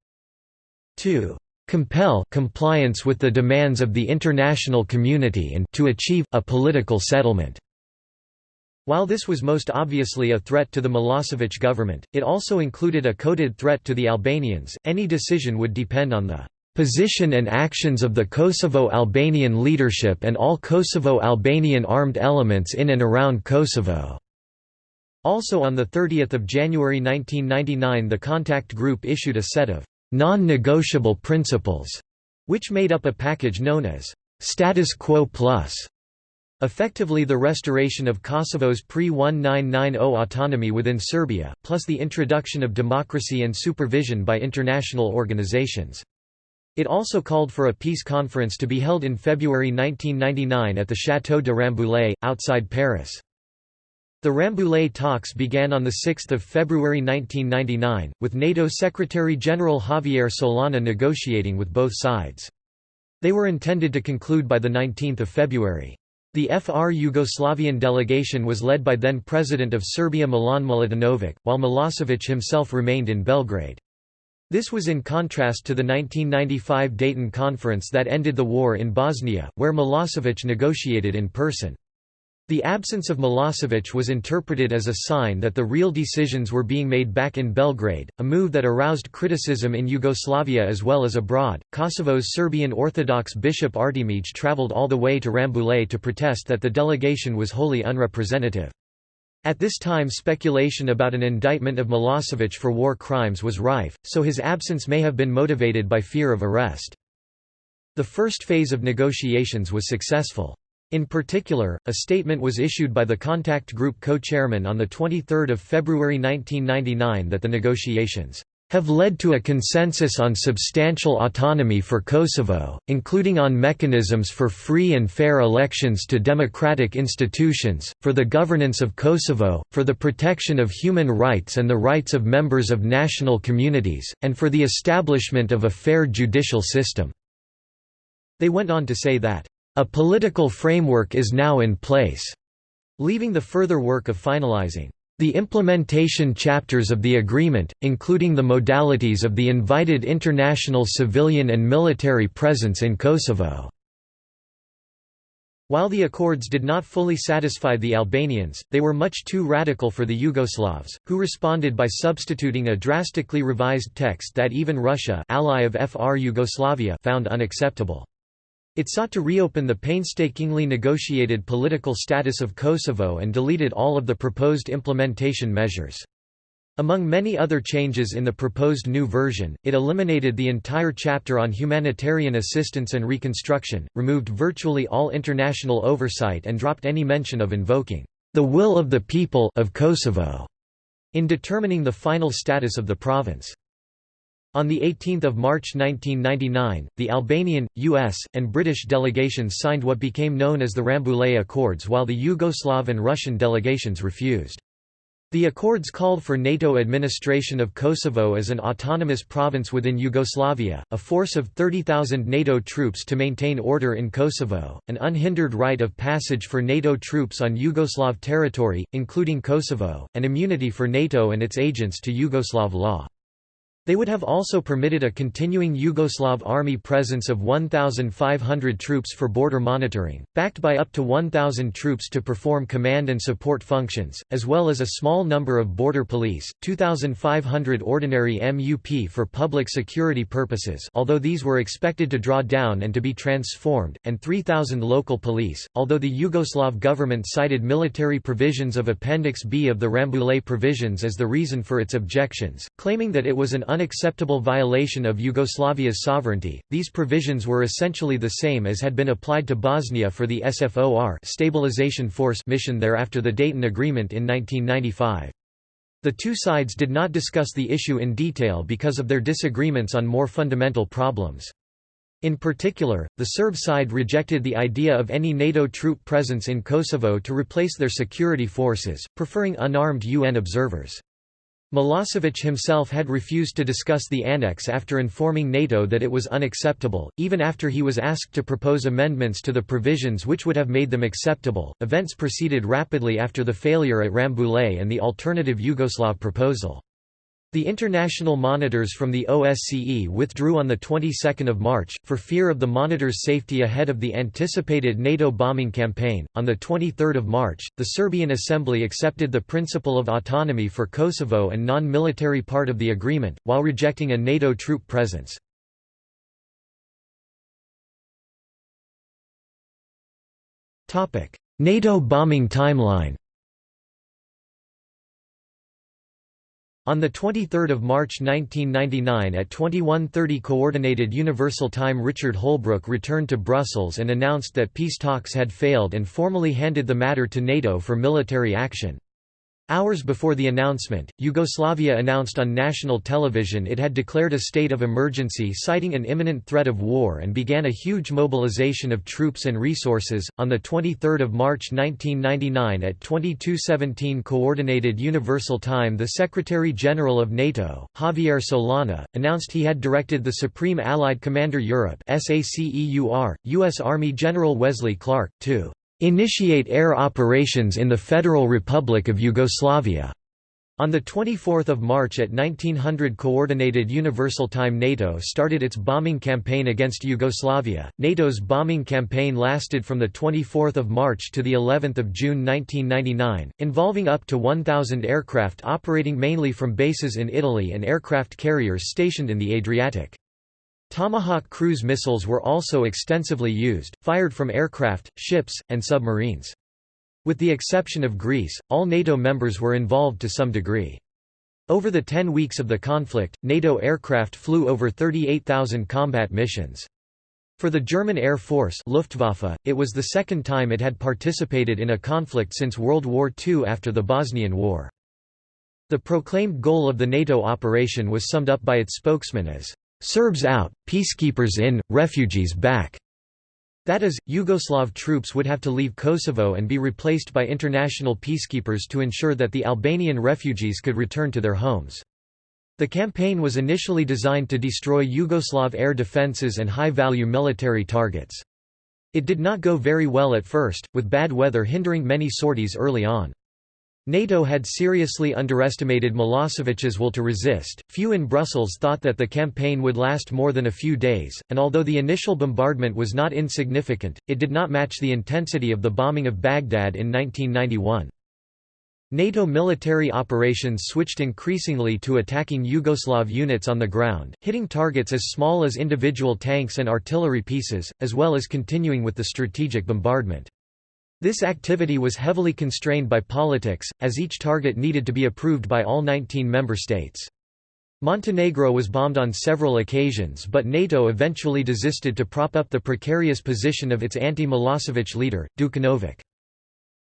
Speaker 1: to compel compliance with the demands of the international community and to achieve, a political settlement." While this was most obviously a threat to the Milosevic government, it also included a coded threat to the Albanians. Any decision would depend on the position and actions of the Kosovo-Albanian leadership and all Kosovo-Albanian armed elements in and around Kosovo." Also on 30 January 1999 the contact group issued a set of «non-negotiable principles», which made up a package known as «status quo plus», effectively the restoration of Kosovo's pre-1990 autonomy within Serbia, plus the introduction of democracy and supervision by international organizations. It also called for a peace conference to be held in February 1999 at the Château de Rambouillet, outside Paris. The Rambouillet talks began on 6 February 1999, with NATO Secretary-General Javier Solana negotiating with both sides. They were intended to conclude by 19 February. The FR Yugoslavian delegation was led by then-President of Serbia Milan Milutinovic, while Milosevic himself remained in Belgrade. This was in contrast to the 1995 Dayton Conference that ended the war in Bosnia, where Milosevic negotiated in person. The absence of Milosevic was interpreted as a sign that the real decisions were being made back in Belgrade, a move that aroused criticism in Yugoslavia as well as abroad. Kosovo's Serbian Orthodox Bishop Artemij travelled all the way to Rambouillet to protest that the delegation was wholly unrepresentative. At this time speculation about an indictment of Milosevic for war crimes was rife, so his absence may have been motivated by fear of arrest. The first phase of negotiations was successful. In particular, a statement was issued by the contact group co-chairman on 23 February 1999 that the negotiations have led to a consensus on substantial autonomy for Kosovo, including on mechanisms for free and fair elections to democratic institutions, for the governance of Kosovo, for the protection of human rights and the rights of members of national communities, and for the establishment of a fair judicial system." They went on to say that, a political framework is now in place, leaving the further work of finalizing the implementation chapters of the agreement, including the modalities of the invited international civilian and military presence in Kosovo. While the accords did not fully satisfy the Albanians, they were much too radical for the Yugoslavs, who responded by substituting a drastically revised text that even Russia ally of FR Yugoslavia found unacceptable. It sought to reopen the painstakingly negotiated political status of Kosovo and deleted all of the proposed implementation measures. Among many other changes in the proposed new version, it eliminated the entire chapter on humanitarian assistance and reconstruction, removed virtually all international oversight and dropped any mention of invoking the will of the people of Kosovo in determining the final status of the province. On 18 March 1999, the Albanian, US, and British delegations signed what became known as the Rambouillet Accords while the Yugoslav and Russian delegations refused. The accords called for NATO administration of Kosovo as an autonomous province within Yugoslavia, a force of 30,000 NATO troops to maintain order in Kosovo, an unhindered right of passage for NATO troops on Yugoslav territory, including Kosovo, and immunity for NATO and its agents to Yugoslav law. They would have also permitted a continuing Yugoslav army presence of 1,500 troops for border monitoring, backed by up to 1,000 troops to perform command and support functions, as well as a small number of border police, 2,500 ordinary MUP for public security purposes although these were expected to draw down and to be transformed, and 3,000 local police, although the Yugoslav government cited military provisions of Appendix B of the Rambouillet provisions as the reason for its objections, claiming that it was an unacceptable violation of Yugoslavia's sovereignty. These provisions were essentially the same as had been applied to Bosnia for the SFOR stabilization force mission there after the Dayton Agreement in 1995. The two sides did not discuss the issue in detail because of their disagreements on more fundamental problems. In particular, the Serb side rejected the idea of any NATO troop presence in Kosovo to replace their security forces, preferring unarmed UN observers. Milosevic himself had refused to discuss the annex after informing NATO that it was unacceptable, even after he was asked to propose amendments to the provisions which would have made them acceptable. Events proceeded rapidly after the failure at Rambouillet and the alternative Yugoslav proposal. The international monitors from the OSCE withdrew on the 22nd of March for fear of the monitors' safety ahead of the anticipated NATO bombing campaign. On the 23rd of March, the Serbian Assembly accepted the principle of autonomy for Kosovo and non-military part of the agreement, while rejecting a NATO troop presence. Topic: NATO bombing timeline. On 23 March 1999 at 21.30 Coordinated Universal Time Richard Holbrooke returned to Brussels and announced that peace talks had failed and formally handed the matter to NATO for military action. Hours before the announcement, Yugoslavia announced on national television it had declared a state of emergency citing an imminent threat of war and began a huge mobilization of troops and resources. On the 23rd of March 1999 at 22:17 coordinated universal time, the Secretary-General of NATO, Javier Solana, announced he had directed the Supreme Allied Commander Europe (SACEUR), US Army General Wesley Clark to initiate air operations in the Federal Republic of Yugoslavia. On 24 March at 1900 Coordinated Universal Time NATO started its bombing campaign against Yugoslavia. NATO's bombing campaign lasted from 24 March to of June 1999, involving up to 1,000 aircraft operating mainly from bases in Italy and aircraft carriers stationed in the Adriatic. Tomahawk cruise missiles were also extensively used, fired from aircraft, ships, and submarines. With the exception of Greece, all NATO members were involved to some degree. Over the 10 weeks of the conflict, NATO aircraft flew over 38,000 combat missions. For the German Air Force Luftwaffe, it was the second time it had participated in a conflict since World War II after the Bosnian War. The proclaimed goal of the NATO operation was summed up by its spokesman as, "...Serbs out, peacekeepers in, refugees back." That is, Yugoslav troops would have to leave Kosovo and be replaced by international peacekeepers to ensure that the Albanian refugees could return to their homes. The campaign was initially designed to destroy Yugoslav air defences and high-value military targets. It did not go very well at first, with bad weather hindering many sorties early on. NATO had seriously underestimated Milosevic's will to resist. Few in Brussels thought that the campaign would last more than a few days, and although the initial bombardment was not insignificant, it did not match the intensity of the bombing of Baghdad in 1991. NATO military operations switched increasingly to attacking Yugoslav units on the ground, hitting targets as small as individual tanks and artillery pieces, as well as continuing with the strategic bombardment. This activity was heavily constrained by politics, as each target needed to be approved by all 19 member states. Montenegro was bombed on several occasions but NATO eventually desisted to prop up the precarious position of its anti-Milosevic leader, Đukanović.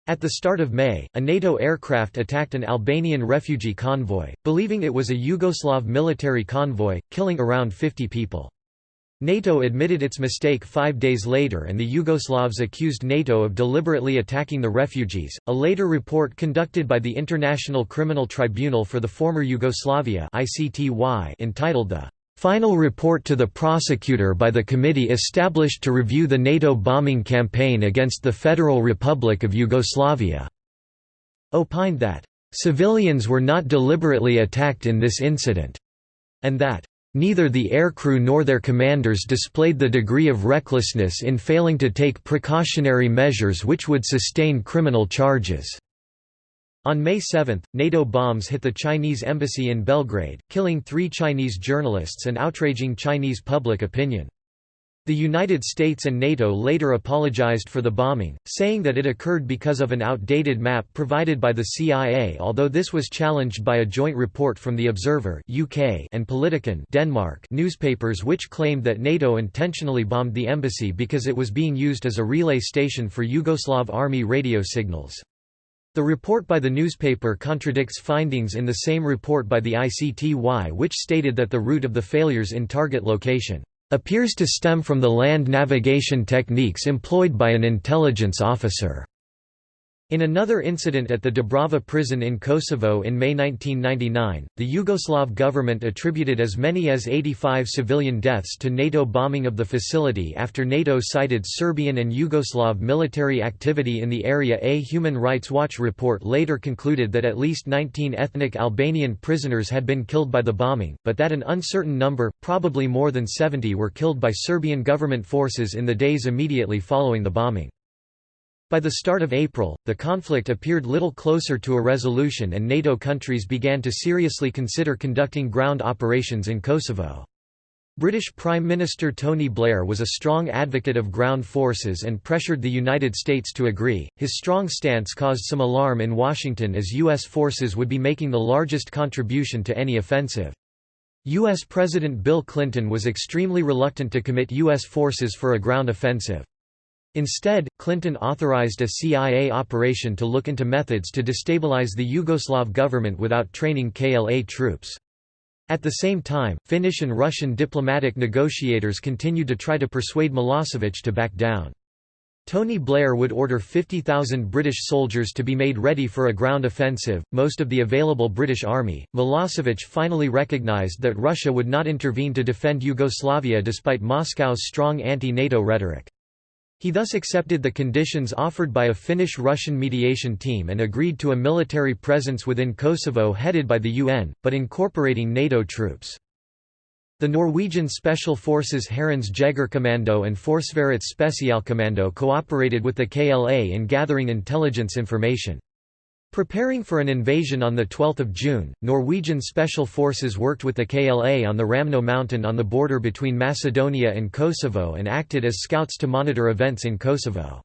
Speaker 1: At the start of May, a NATO aircraft attacked an Albanian refugee convoy, believing it was a Yugoslav military convoy, killing around 50 people. NATO admitted its mistake five days later and the Yugoslavs accused NATO of deliberately attacking the refugees. A later report conducted by the International Criminal Tribunal for the Former Yugoslavia (ICTY) entitled The Final Report to the Prosecutor by the Committee established to review the NATO bombing campaign against the Federal Republic of Yugoslavia, opined that civilians were not deliberately attacked in this incident, and that Neither the aircrew nor their commanders displayed the degree of recklessness in failing to take precautionary measures which would sustain criminal charges. On May 7, NATO bombs hit the Chinese embassy in Belgrade, killing three Chinese journalists and outraging Chinese public opinion. The United States and NATO later apologized for the bombing, saying that it occurred because of an outdated map provided by the CIA although this was challenged by a joint report from The Observer UK and Politiken Denmark newspapers which claimed that NATO intentionally bombed the embassy because it was being used as a relay station for Yugoslav army radio signals. The report by the newspaper contradicts findings in the same report by the ICTY which stated that the root of the failures in target location appears to stem from the land navigation techniques employed by an intelligence officer. In another incident at the Dubrava prison in Kosovo in May 1999, the Yugoslav government attributed as many as 85 civilian deaths to NATO bombing of the facility after NATO cited Serbian and Yugoslav military activity in the area. A Human Rights Watch report later concluded that at least 19 ethnic Albanian prisoners had been killed by the bombing, but that an uncertain number, probably more than 70 were killed by Serbian government forces in the days immediately following the bombing. By the start of April, the conflict appeared little closer to a resolution and NATO countries began to seriously consider conducting ground operations in Kosovo. British Prime Minister Tony Blair was a strong advocate of ground forces and pressured the United States to agree. His strong stance caused some alarm in Washington as U.S. forces would be making the largest contribution to any offensive. U.S. President Bill Clinton was extremely reluctant to commit U.S. forces for a ground offensive. Instead, Clinton authorized a CIA operation to look into methods to destabilize the Yugoslav government without training KLA troops. At the same time, Finnish and Russian diplomatic negotiators continued to try to persuade Milosevic to back down. Tony Blair would order 50,000 British soldiers to be made ready for a ground offensive, most of the available British army. Milosevic finally recognized that Russia would not intervene to defend Yugoslavia despite Moscow's strong anti-NATO rhetoric. He thus accepted the conditions offered by a Finnish-Russian mediation team and agreed to a military presence within Kosovo headed by the UN, but incorporating NATO troops. The Norwegian Special Forces Hærens Jegerkommando and Forsvarets Spesialkommando cooperated with the KLA in gathering intelligence information. Preparing for an invasion on 12 June, Norwegian Special Forces worked with the KLA on the Ramno mountain on the border between Macedonia and Kosovo and acted as scouts to monitor events in Kosovo.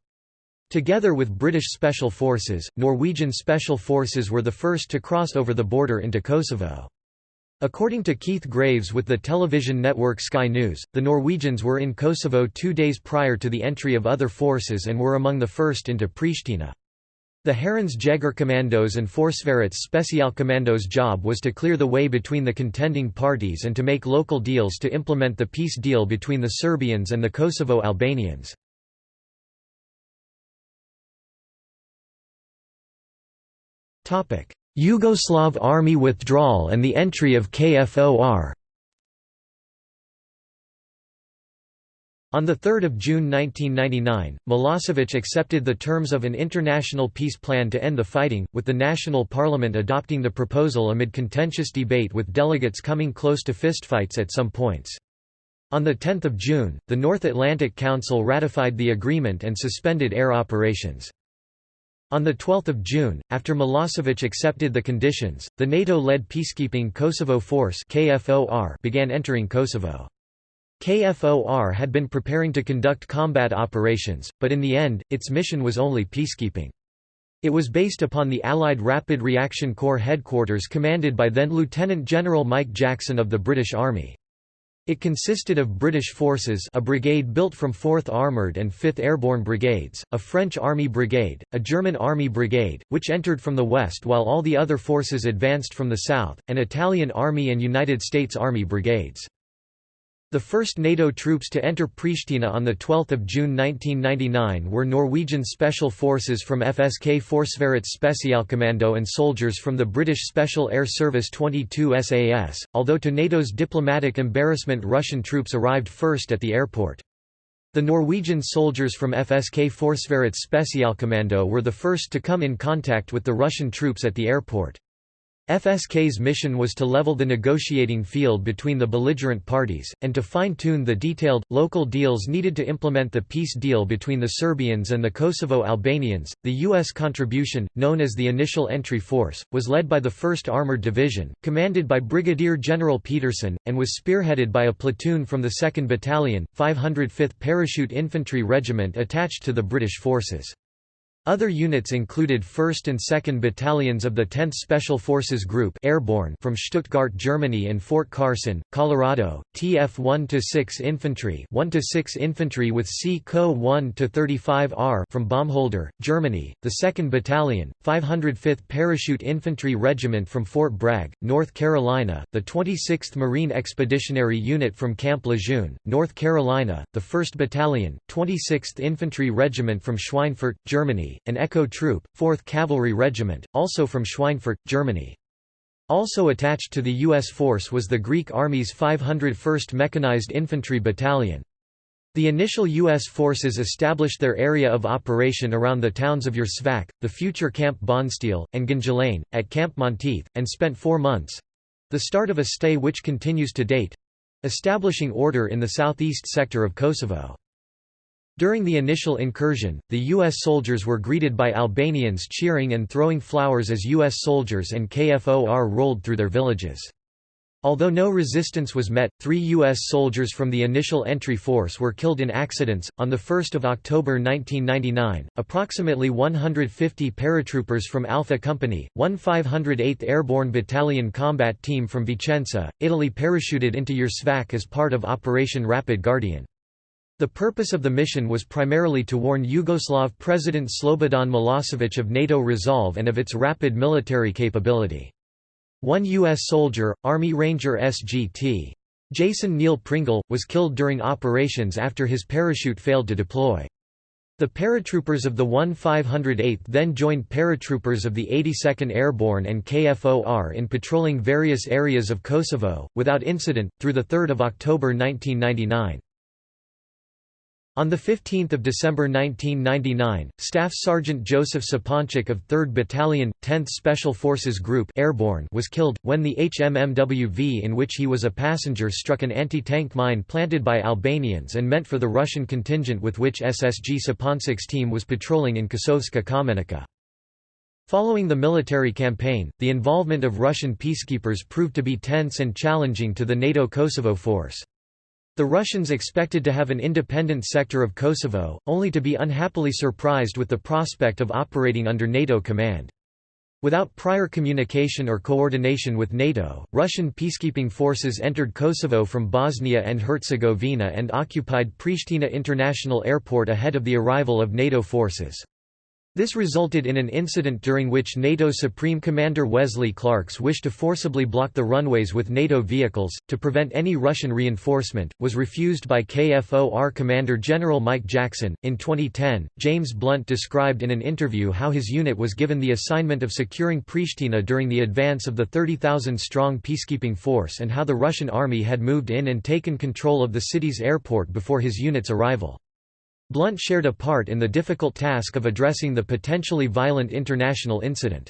Speaker 1: Together with British Special Forces, Norwegian Special Forces were the first to cross over the border into Kosovo. According to Keith Graves with the television network Sky News, the Norwegians were in Kosovo two days prior to the entry of other forces and were among the first into Pristina. The Hærens Jegerkommandos and Forsvarets Spesialkommandos job was to clear the way between the contending parties and to make local deals to implement the peace deal between the Serbians and the Kosovo Albanians. Yugoslav army withdrawal and the entry of KFOR On 3 June 1999, Milosevic accepted the terms of an international peace plan to end the fighting, with the national parliament adopting the proposal amid contentious debate with delegates coming close to fistfights at some points. On 10 June, the North Atlantic Council ratified the agreement and suspended air operations. On 12 June, after Milosevic accepted the conditions, the NATO-led peacekeeping Kosovo Force began entering Kosovo. KFOR had been preparing to conduct combat operations, but in the end, its mission was only peacekeeping. It was based upon the Allied Rapid Reaction Corps headquarters commanded by then Lieutenant General Mike Jackson of the British Army. It consisted of British forces a brigade built from 4th Armoured and 5th Airborne Brigades, a French Army Brigade, a German Army Brigade, which entered from the west while all the other forces advanced from the south, and Italian Army and United States Army Brigades. The first NATO troops to enter Pristina on 12 June 1999 were Norwegian Special Forces from FSK Forsvarets Spesialkommando and soldiers from the British Special Air Service 22 SAS, although to NATO's diplomatic embarrassment Russian troops arrived first at the airport. The Norwegian soldiers from FSK Forsvarets Spesialkommando were the first to come in contact with the Russian troops at the airport. FSK's mission was to level the negotiating field between the belligerent parties, and to fine-tune the detailed, local deals needed to implement the peace deal between the Serbians and the Kosovo Albanians. The U.S. contribution, known as the Initial Entry Force, was led by the 1st Armored Division, commanded by Brigadier General Peterson, and was spearheaded by a platoon from the 2nd Battalion, 505th Parachute Infantry Regiment attached to the British forces. Other units included 1st and 2nd Battalions of the 10th Special Forces Group Airborne from Stuttgart, Germany and Fort Carson, Colorado, TF 1-6 Infantry 1-6 Infantry with C Co 1-35R from Baumholder, Germany, the 2nd Battalion, 505th Parachute Infantry Regiment from Fort Bragg, North Carolina, the 26th Marine Expeditionary Unit from Camp Lejeune, North Carolina, the 1st Battalion, 26th Infantry Regiment from Schweinfurt, Germany, an Echo Troop, 4th Cavalry Regiment, also from Schweinfurt, Germany. Also attached to the U.S. force was the Greek Army's 501st Mechanized Infantry Battalion. The initial U.S. forces established their area of operation around the towns of Uroševac, the future Camp Bondsteel, and Gnjilane, at Camp Monteith, and spent four months—the start of a stay which continues to date—establishing order in the southeast sector of Kosovo. During the initial incursion, the U.S. soldiers were greeted by Albanians cheering and throwing flowers as U.S. soldiers and KFOR rolled through their villages. Although no resistance was met, three U.S. soldiers from the initial entry force were killed in accidents. On 1 October 1999, approximately 150 paratroopers from Alpha Company, 1 508th Airborne Battalion combat team from Vicenza, Italy parachuted into Uroševac as part of Operation Rapid Guardian. The purpose of the mission was primarily to warn Yugoslav President Slobodan Milosevic of NATO resolve and of its rapid military capability. One U.S. soldier, Army Ranger SGT. Jason Neil Pringle, was killed during operations after his parachute failed to deploy. The paratroopers of the 1-508th then joined paratroopers of the 82nd Airborne and KFOR in patrolling various areas of Kosovo, without incident, through 3 October 1999. On 15 December 1999, Staff Sergeant Joseph Suponcic of 3rd Battalion, 10th Special Forces Group Airborne was killed, when the HMMWV in which he was a passenger struck an anti-tank mine planted by Albanians and meant for the Russian contingent with which SSG Suponcic's team was patrolling in Kosovska Kamenica. Following the military campaign, the involvement of Russian peacekeepers proved to be tense and challenging to the NATO Kosovo force. The Russians expected to have an independent sector of Kosovo, only to be unhappily surprised with the prospect of operating under NATO command. Without prior communication or coordination with NATO, Russian peacekeeping forces entered Kosovo from Bosnia and Herzegovina and occupied Pristina International Airport ahead of the arrival of NATO forces. This resulted in an incident during which NATO Supreme Commander Wesley Clark's wish to forcibly block the runways with NATO vehicles, to prevent any Russian reinforcement, was refused by KFOR Commander General Mike Jackson. In 2010, James Blunt described in an interview how his unit was given the assignment of securing Pristina during the advance of the 30,000 strong peacekeeping force and how the Russian army had moved in and taken control of the city's airport before his unit's arrival. Blunt shared a part in the difficult task of addressing the potentially violent international incident.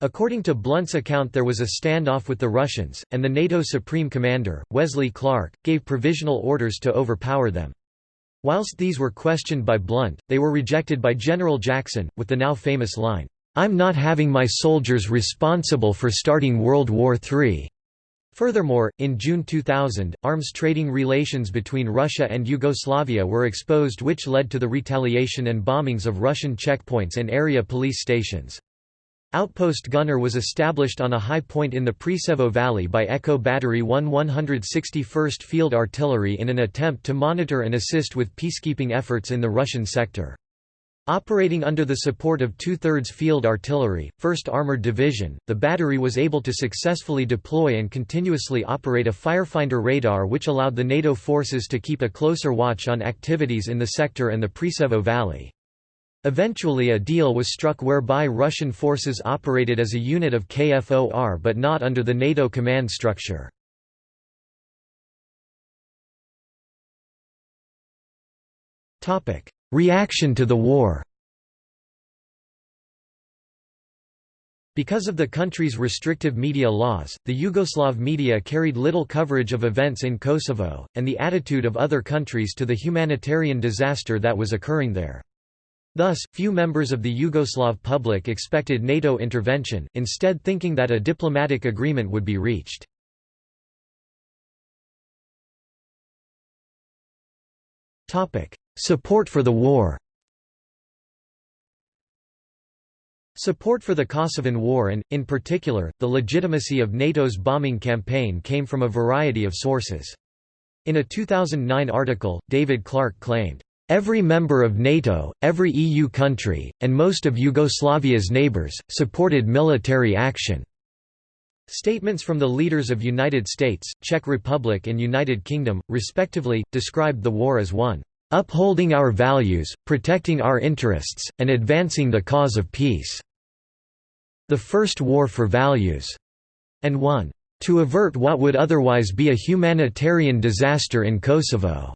Speaker 1: According to Blunt's account there was a standoff with the Russians, and the NATO Supreme Commander, Wesley Clark, gave provisional orders to overpower them. Whilst these were questioned by Blunt, they were rejected by General Jackson, with the now famous line, "'I'm not having my soldiers responsible for starting World War III. Furthermore, in June 2000, arms trading relations between Russia and Yugoslavia were exposed which led to the retaliation and bombings of Russian checkpoints and area police stations. Outpost Gunner was established on a high point in the Preševo Valley by Echo Battery 1 161st Field Artillery in an attempt to monitor and assist with peacekeeping efforts in the Russian sector. Operating under the support of two-thirds field artillery, 1st Armored Division, the battery was able to successfully deploy and continuously operate a firefinder radar which allowed the NATO forces to keep a closer watch on activities in the sector and the Preševo Valley. Eventually a deal was struck whereby Russian forces operated as a unit of KFOR but not under the NATO command structure. Reaction to the war Because of the country's restrictive media laws, the Yugoslav media carried little coverage of events in Kosovo, and the attitude of other countries to the humanitarian disaster that was occurring there. Thus, few members of the Yugoslav public expected NATO intervention, instead thinking that a diplomatic agreement would be reached. Support for the war Support for the Kosovan War and, in particular, the legitimacy of NATO's bombing campaign came from a variety of sources. In a 2009 article, David Clark claimed, "...every member of NATO, every EU country, and most of Yugoslavia's neighbors, supported military action." Statements from the leaders of United States, Czech Republic and United Kingdom, respectively, described the war as one upholding our values, protecting our interests, and advancing the cause of peace." The First War for Values, and one, "...to avert what would otherwise be a humanitarian disaster in Kosovo."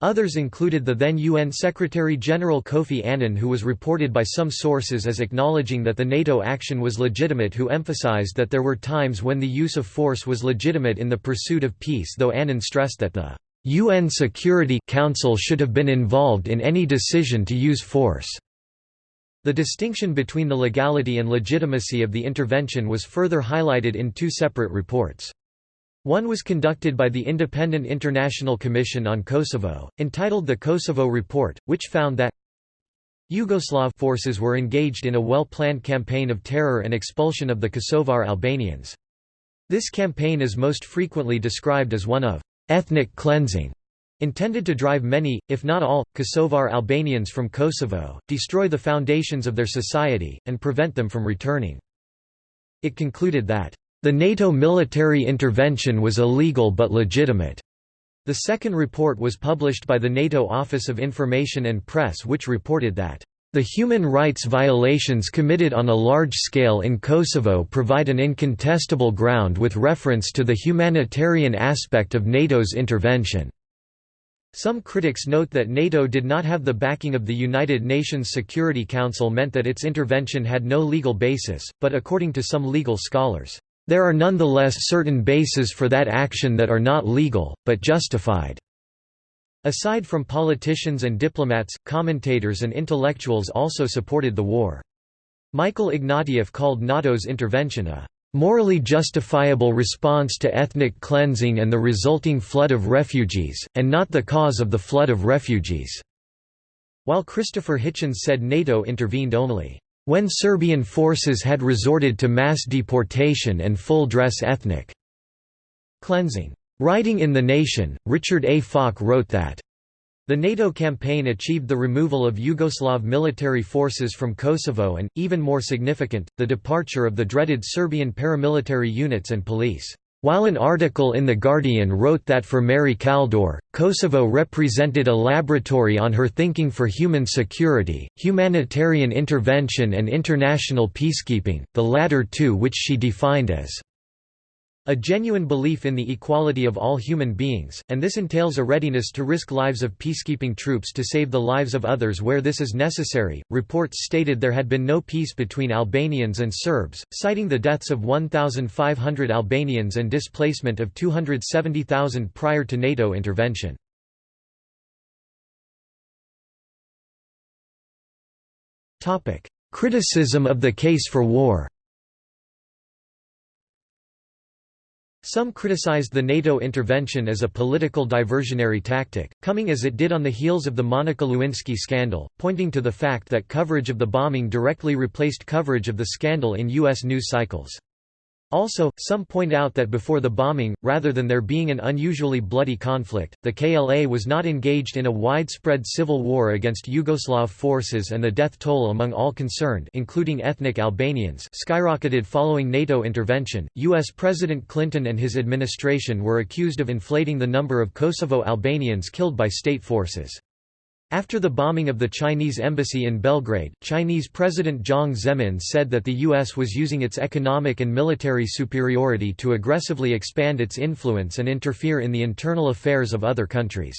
Speaker 1: Others included the then UN Secretary-General Kofi Annan who was reported by some sources as acknowledging that the NATO action was legitimate who emphasized that there were times when the use of force was legitimate in the pursuit of peace though Annan stressed that the UN Security Council should have been involved in any decision to use force. The distinction between the legality and legitimacy of the intervention was further highlighted in two separate reports. One was conducted by the Independent International Commission on Kosovo, entitled the Kosovo Report, which found that Yugoslav forces were engaged in a well-planned campaign of terror and expulsion of the Kosovar Albanians. This campaign is most frequently described as one of ethnic cleansing, intended to drive many, if not all, Kosovar Albanians from Kosovo, destroy the foundations of their society, and prevent them from returning. It concluded that, "...the NATO military intervention was illegal but legitimate." The second report was published by the NATO Office of Information and Press which reported that the human rights violations committed on a large scale in Kosovo provide an incontestable ground with reference to the humanitarian aspect of NATO's intervention. Some critics note that NATO did not have the backing of the United Nations Security Council meant that its intervention had no legal basis, but according to some legal scholars, "...there are nonetheless certain bases for that action that are not legal, but justified." Aside from politicians and diplomats, commentators and intellectuals also supported the war. Michael Ignatieff called NATO's intervention a morally justifiable response to ethnic cleansing and the resulting flood of refugees, and not the cause of the flood of refugees." While Christopher Hitchens said NATO intervened only, "...when Serbian forces had resorted to mass deportation and full-dress ethnic cleansing." Writing in The Nation, Richard A. Falk wrote that the NATO campaign achieved the removal of Yugoslav military forces from Kosovo and, even more significant, the departure of the dreaded Serbian paramilitary units and police. While an article in The Guardian wrote that for Mary Kaldor, Kosovo represented a laboratory on her thinking for human security, humanitarian intervention and international peacekeeping, the latter two which she defined as a genuine belief in the equality of all human beings, and this entails a readiness to risk lives of peacekeeping troops to save the lives of others where this is necessary. Reports stated there had been no peace between Albanians and Serbs, citing the deaths of 1,500 Albanians and displacement of 270,000 prior to NATO intervention. Criticism of the case for war Some criticized the NATO intervention as a political diversionary tactic, coming as it did on the heels of the Monica Lewinsky scandal, pointing to the fact that coverage of the bombing directly replaced coverage of the scandal in U.S. news cycles. Also, some point out that before the bombing, rather than there being an unusually bloody conflict, the KLA was not engaged in a widespread civil war against Yugoslav forces and the death toll among all concerned including ethnic Albanians skyrocketed following NATO intervention. US President Clinton and his administration were accused of inflating the number of Kosovo Albanians killed by state forces. After the bombing of the Chinese embassy in Belgrade, Chinese President Jiang Zemin said that the U.S. was using its economic and military superiority to aggressively expand its influence and interfere in the internal affairs of other countries.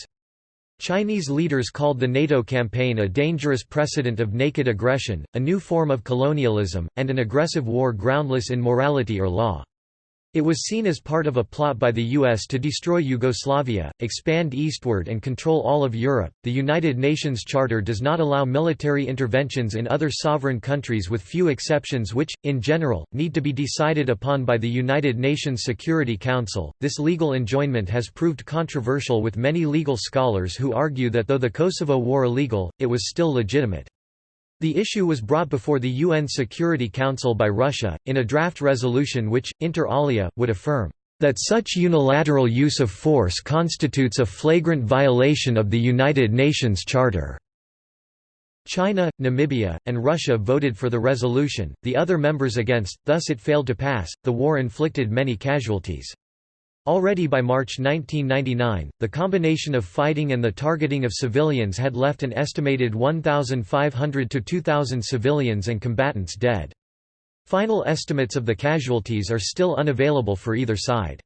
Speaker 1: Chinese leaders called the NATO campaign a dangerous precedent of naked aggression, a new form of colonialism, and an aggressive war groundless in morality or law. It was seen as part of a plot by the US to destroy Yugoslavia, expand eastward and control all of Europe. The United Nations Charter does not allow military interventions in other sovereign countries with few exceptions which in general need to be decided upon by the United Nations Security Council. This legal enjoinment has proved controversial with many legal scholars who argue that though the Kosovo war illegal, it was still legitimate. The issue was brought before the UN Security Council by Russia, in a draft resolution which, inter alia, would affirm that such unilateral use of force constitutes a flagrant violation of the United Nations Charter. China, Namibia, and Russia voted for the resolution, the other members against, thus it failed to pass. The war inflicted many casualties. Already by March 1999, the combination of fighting and the targeting of civilians had left an estimated 1,500 to 2,000 civilians and combatants dead. Final estimates of the casualties are still unavailable for either side.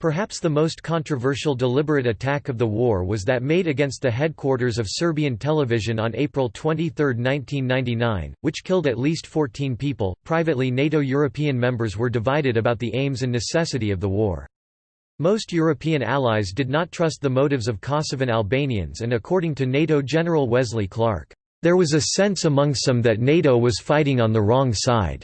Speaker 1: Perhaps the most controversial deliberate attack of the war was that made against the headquarters of Serbian television on April 23, 1999, which killed at least 14 people. Privately, NATO European members were divided about the aims and necessity of the war. Most European allies did not trust the motives of Kosovan Albanians and according to NATO General Wesley Clark, "...there was a sense among some that NATO was fighting on the wrong side."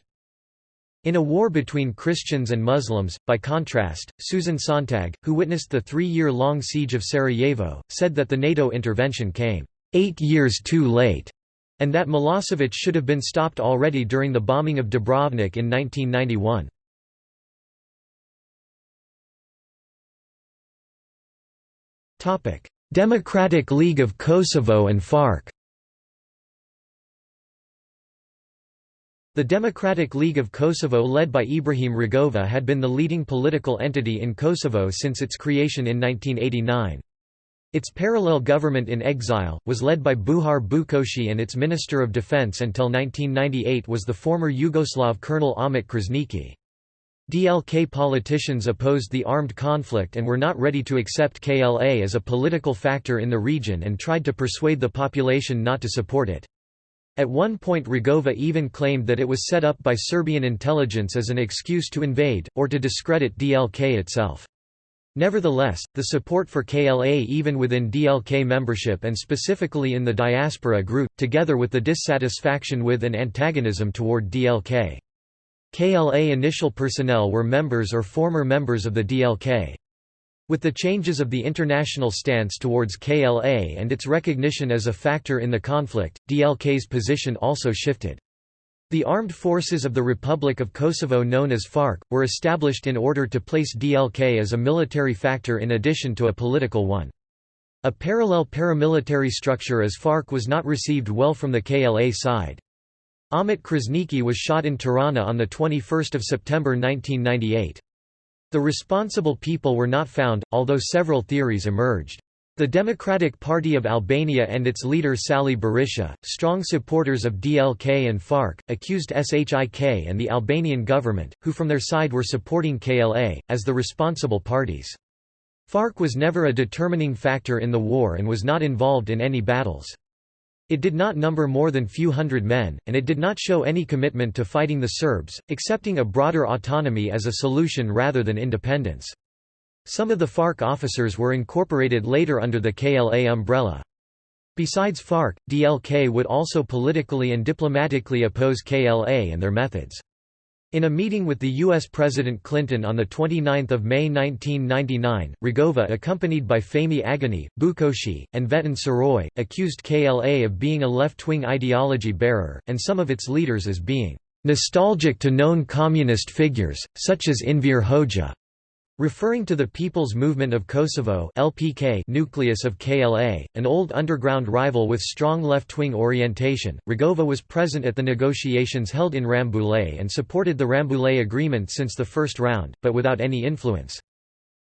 Speaker 1: In a war between Christians and Muslims, by contrast, Susan Sontag, who witnessed the three-year-long siege of Sarajevo, said that the NATO intervention came, eight years too late, and that Milosevic should have been stopped already during the bombing of Dubrovnik in 1991. Democratic League of Kosovo and FARK The Democratic League of Kosovo led by Ibrahim Rugova had been the leading political entity in Kosovo since its creation in 1989. Its parallel government in exile, was led by Bujar Bukoshi and its Minister of Defense until 1998 was the former Yugoslav Colonel Ahmet Krasniqi. DLK politicians opposed the armed conflict and were not ready to accept KLA as a political factor in the region and tried to persuade the population not to support it. At one point Rugova even claimed that it was set up by Serbian intelligence as an excuse to invade, or to discredit DLK itself. Nevertheless, the support for KLA even within DLK membership and specifically in the diaspora grew, together with the dissatisfaction with and antagonism toward DLK. KLA initial personnel were members or former members of the DLK. With the changes of the international stance towards KLA and its recognition as a factor in the conflict, DLK's position also shifted. The armed forces of the Republic of Kosovo known as FARK, were established in order to place DLK as a military factor in addition to a political one. A parallel paramilitary structure as FARK was not received well from the KLA side. Ahmet Krasniqi was shot in Tirana on 21 September 1998. The responsible people were not found, although several theories emerged. The Democratic Party of Albania and its leader Sali Berisha, strong supporters of DLK and FARK, accused SHIK and the Albanian government, who from their side were supporting KLA, as the responsible parties. FARK was never a determining factor in the war and was not involved in any battles. It did not number more than few hundred men, and it did not show any commitment to fighting the Serbs, accepting a broader autonomy as a solution rather than independence. Some of the FARK officers were incorporated later under the KLA umbrella. Besides FARK, DLK would also politically and diplomatically oppose KLA and their methods. In a meeting with the U.S. President Clinton on 29 May 1999, Rugova accompanied by Fehmi Agani, Bukoshi, and Veton Surroi, accused KLA of being a left-wing ideology bearer, and some of its leaders as being "...nostalgic to known communist figures, such as Enver Hoxha." Referring to the People's Movement of Kosovo (LPK) nucleus of KLA, an old underground rival with strong left-wing orientation, Rugova was present at the negotiations held in Rambouillet and supported the Rambouillet agreement since the first round, but without any influence.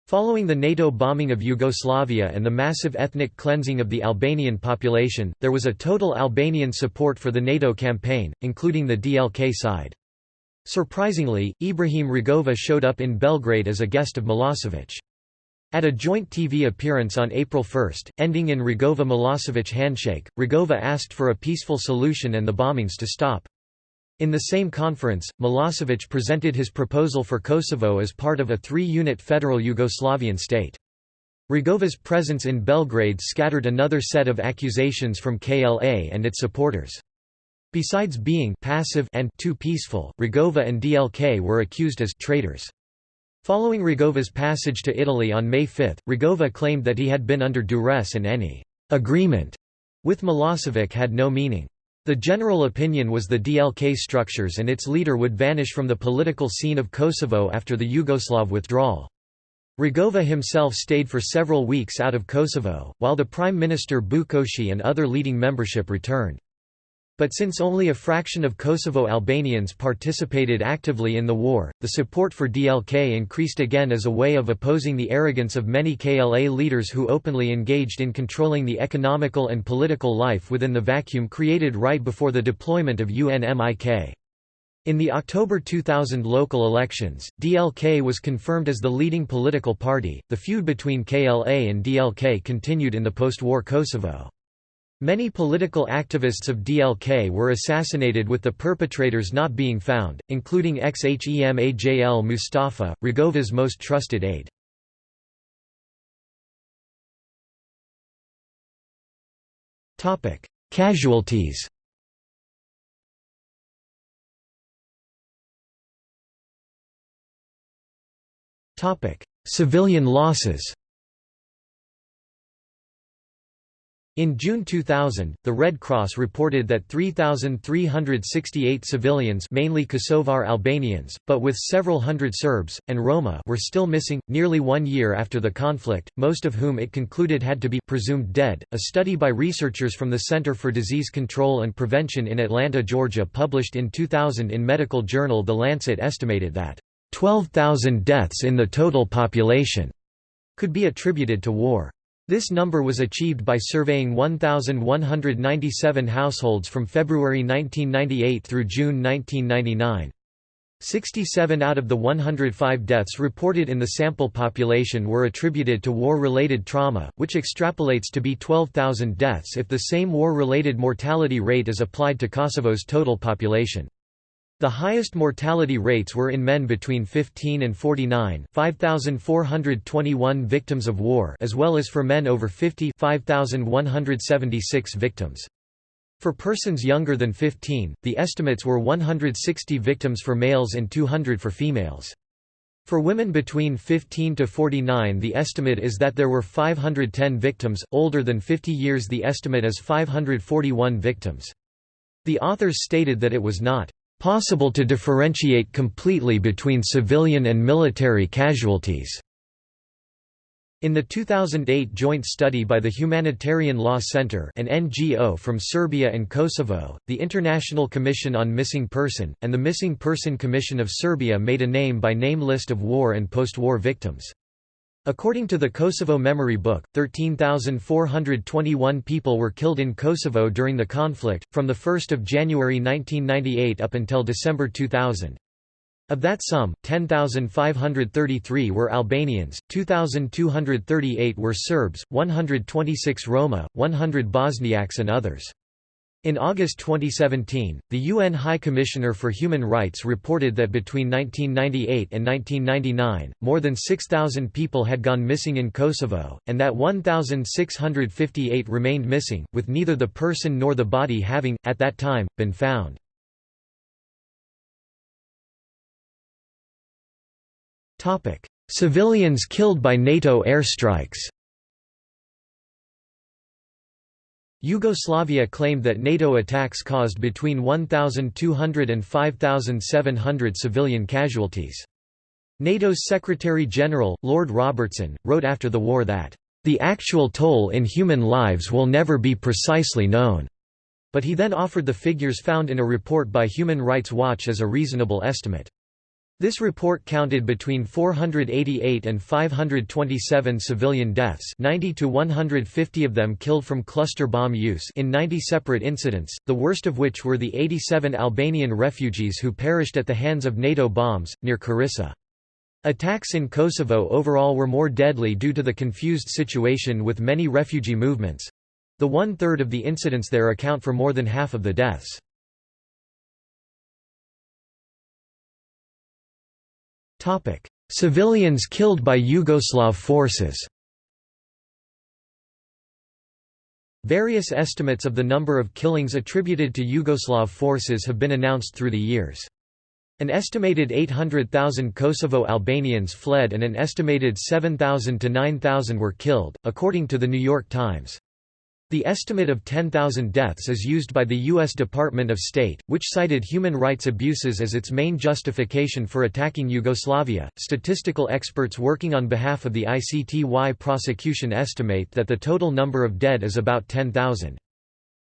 Speaker 1: Following the NATO bombing of Yugoslavia and the massive ethnic cleansing of the Albanian population, there was a total Albanian support for the NATO campaign, including the DLK side. Surprisingly, Ibrahim Rugova showed up in Belgrade as a guest of Milosevic. At a joint TV appearance on April 1, ending in Rugova-Milosevic handshake, Rugova asked for a peaceful solution and the bombings to stop. In the same conference, Milosevic presented his proposal for Kosovo as part of a three-unit federal Yugoslavian state. Rugova's presence in Belgrade scattered another set of accusations from KLA and its supporters. Besides being passive and too peaceful, Rugova and DLK were accused as traitors. Following Rugova's passage to Italy on May 5, Rugova claimed that he had been under duress and any agreement with Milosevic had no meaning. The general opinion was the DLK structures and its leader would vanish from the political scene of Kosovo after the Yugoslav withdrawal. Rugova himself stayed for several weeks out of Kosovo, while the Prime Minister Bukoshi and other leading membership returned. But since only a fraction of Kosovo Albanians participated actively in the war, the support for DLK increased again as a way of opposing the arrogance of many KLA leaders who openly engaged in controlling the economical and political life within the vacuum created right before the deployment of UNMIK. In the October 2000 local elections, DLK was confirmed as the leading political party. The feud between KLA and DLK continued in the post-war Kosovo. Many political activists of DLK were assassinated with the perpetrators not being found, including Xhemajl Mustafa, Rugova's most trusted aide. Casualties Civilian losses In June 2000, the Red Cross reported that 3,368 civilians mainly Kosovar Albanians, but with several hundred Serbs, and Roma were still missing, nearly one year after the conflict, most of whom it concluded had to be presumed dead. A study by researchers from the Center for Disease Control and Prevention in Atlanta, Georgia published in 2000 in medical journal The Lancet estimated that 12,000 deaths in the total population could be attributed to war. This number was achieved by surveying 1,197 households from February 1998 through June 1999. 67 out of the 105 deaths reported in the sample population were attributed to war-related trauma, which extrapolates to be 12,000 deaths if the same war-related mortality rate is applied to Kosovo's total population. The highest mortality rates were in men between 15 and 49 5,421 victims of war as well as for men over 50 5,176 victims. For persons younger than 15, the estimates were 160 victims for males and 200 for females. For women between 15 to 49 the estimate is that there were 510 victims, older than 50 years the estimate is 541 victims. The authors stated that it was not possible to differentiate completely between civilian and military casualties. In the 2008 joint study by the Humanitarian Law Center an NGO from Serbia and Kosovo, the International Commission on Missing Person, and the Missing Person Commission of Serbia made a name-by-name -name list of war and post-war victims. According to the Kosovo Memory Book, 13,421 people were killed in Kosovo during the conflict, from 1 January 1998 up until December 2000. Of that sum, 10,533 were Albanians, 2,238 were Serbs, 126 Roma, 100 Bosniaks and others. In August 2017, the UN High Commissioner for Human Rights reported that between 1998 and 1999, more than 6,000 people had gone missing in Kosovo, and that 1,658 remained missing, with neither the person nor the body having, at that time, been found. Civilians killed by NATO airstrikes. Yugoslavia claimed that NATO attacks caused between 1,200 and 5,700 civilian casualties. NATO's Secretary-General, Lord Robertson, wrote after the war that, "...the actual toll in human lives will never be precisely known." But he then offered the figures found in a report by Human Rights Watch as a reasonable estimate. This report counted between 488 and 527 civilian deaths 90 to 150 of them killed from cluster bomb use in 90 separate incidents, the worst of which were the 87 Albanian refugees who perished at the hands of NATO bombs, near Koriša. Attacks in Kosovo overall were more deadly due to the confused situation with many refugee movements. The one-third of the incidents there account for more than half of the deaths. Civilians killed by Yugoslav forces. Various estimates of the number of killings attributed to Yugoslav forces have been announced through the years. An estimated 800,000 Kosovo Albanians fled and an estimated 7,000 to 9,000 were killed, according to The New York Times. The estimate of 10,000 deaths is used by the U.S. Department of State, which cited human rights abuses as its main justification for attacking Yugoslavia. Statistical experts working on behalf of the ICTY prosecution estimate that the total number of dead is about 10,000.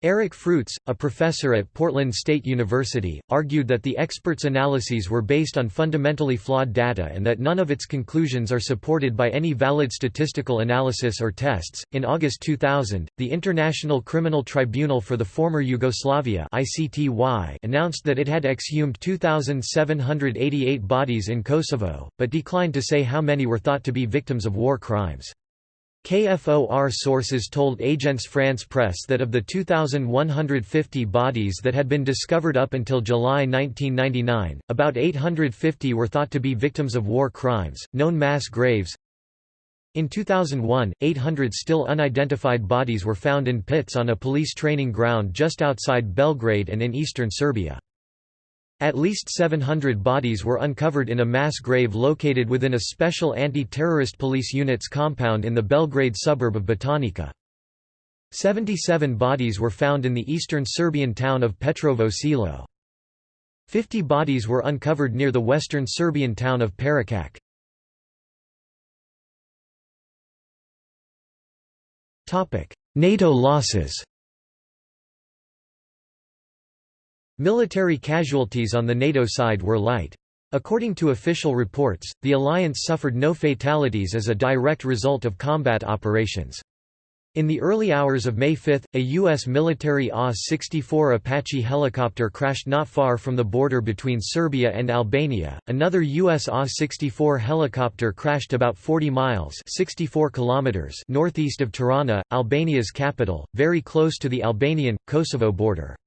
Speaker 1: Eric Fruits, a professor at Portland State University, argued that the experts' analyses were based on fundamentally flawed data and that none of its conclusions are supported by any valid statistical analysis or tests. In August 2000, the International Criminal Tribunal for the Former Yugoslavia (ICTY) announced that it had exhumed 2788 bodies in Kosovo, but declined to say how many were thought to be victims of war crimes. KFOR sources told Agence France Presse that of the 2,150 bodies that had been discovered up until July 1999, about 850 were thought to be victims of war crimes, known mass graves. In 2001, 800 still unidentified bodies were found in pits on a police training ground just outside Belgrade and in eastern Serbia. At least 700 bodies were uncovered in a mass grave located within a special anti-terrorist police unit's compound in the Belgrade suburb of Batajnica. 77 bodies were found in the eastern Serbian town of Petrovo Selo. 50 bodies were uncovered near the western Serbian town of Perućac. NATO losses Military casualties on the NATO side were light. According to official reports, the alliance suffered no fatalities as a direct result of combat operations. In the early hours of May 5, a U.S. military AH-64 Apache helicopter crashed not far from the border between Serbia and Albania. Another U.S. AH-64 helicopter crashed about 40 miles 64 kilometers northeast of Tirana, Albania's capital, very close to the Albanian-Kosovo border.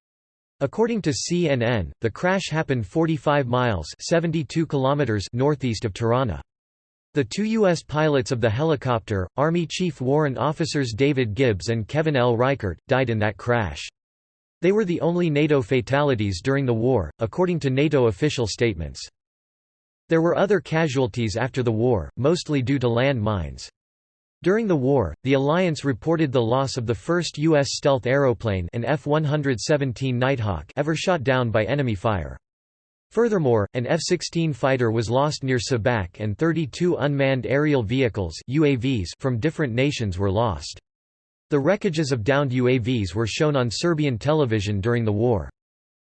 Speaker 1: According to CNN, the crash happened 45 miles 72 kilometers northeast of Tirana. The two U.S. pilots of the helicopter, Army Chief Warrant Officers David Gibbs and Kevin L. Reichert, died in that crash. They were the only NATO fatalities during the war, according to NATO official statements. There were other casualties after the war, mostly due to land mines. During the war, the alliance reported the loss of the first U.S. stealth aeroplane an F-117 Nighthawk ever shot down by enemy fire. Furthermore, an F-16 fighter was lost near Sabak and 32 unmanned aerial vehicles UAVs from different nations were lost. The wreckages of downed UAVs were shown on Serbian television during the war.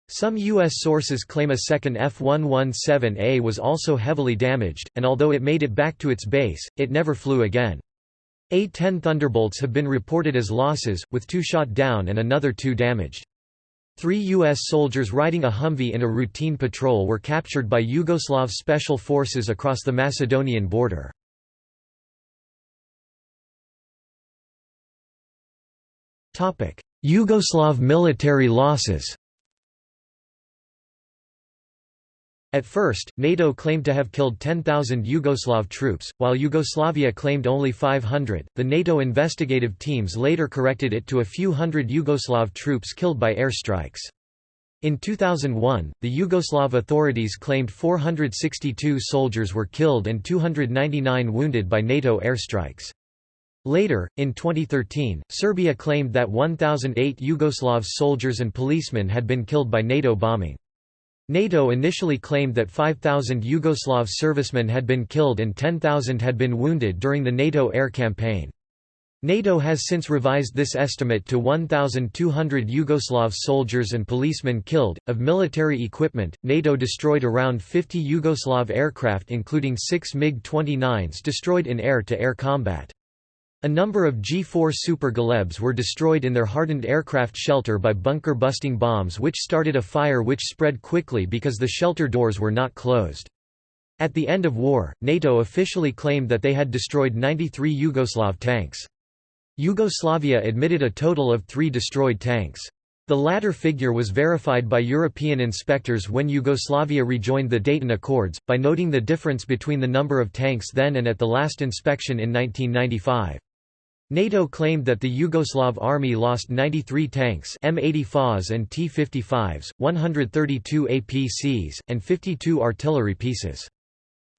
Speaker 1: Some U.S. sources claim a second F-117A was also heavily damaged, and although it made it back to its base, it never flew again. A-10 Thunderbolts have been reported as losses, with two shot down and another two damaged. Three U.S. soldiers riding a Humvee in a routine patrol were captured by Yugoslav special forces across the Macedonian border. Yugoslav military losses At first, NATO claimed to have killed 10,000 Yugoslav troops, while Yugoslavia claimed only 500. The NATO investigative teams later corrected it to a few hundred Yugoslav troops killed by airstrikes. In 2001, the Yugoslav authorities claimed 462 soldiers were killed and 299 wounded by NATO airstrikes. Later, in 2013, Serbia claimed that 1,008 Yugoslav soldiers and policemen had been killed by NATO bombing. NATO initially claimed that 5,000 Yugoslav servicemen had been killed and 10,000 had been wounded during the NATO air campaign. NATO has since revised this estimate to 1,200 Yugoslav soldiers and policemen killed. Of military equipment, NATO destroyed around 50 Yugoslav aircraft, including six MiG 29s destroyed in air to air combat. A number of G-4 Super Galebs were destroyed in their hardened aircraft shelter by bunker-busting bombs which started a fire which spread quickly because the shelter doors were not closed. At the end of war, NATO officially claimed that they had destroyed 93 Yugoslav tanks. Yugoslavia admitted a total of three destroyed tanks. The latter figure was verified by European inspectors when Yugoslavia rejoined the Dayton Accords, by noting the difference between the number of tanks then and at the last inspection in 1995. NATO claimed that the Yugoslav army lost 93 tanks M80 FAs and T-55s, 132 APCs, and 52 artillery pieces.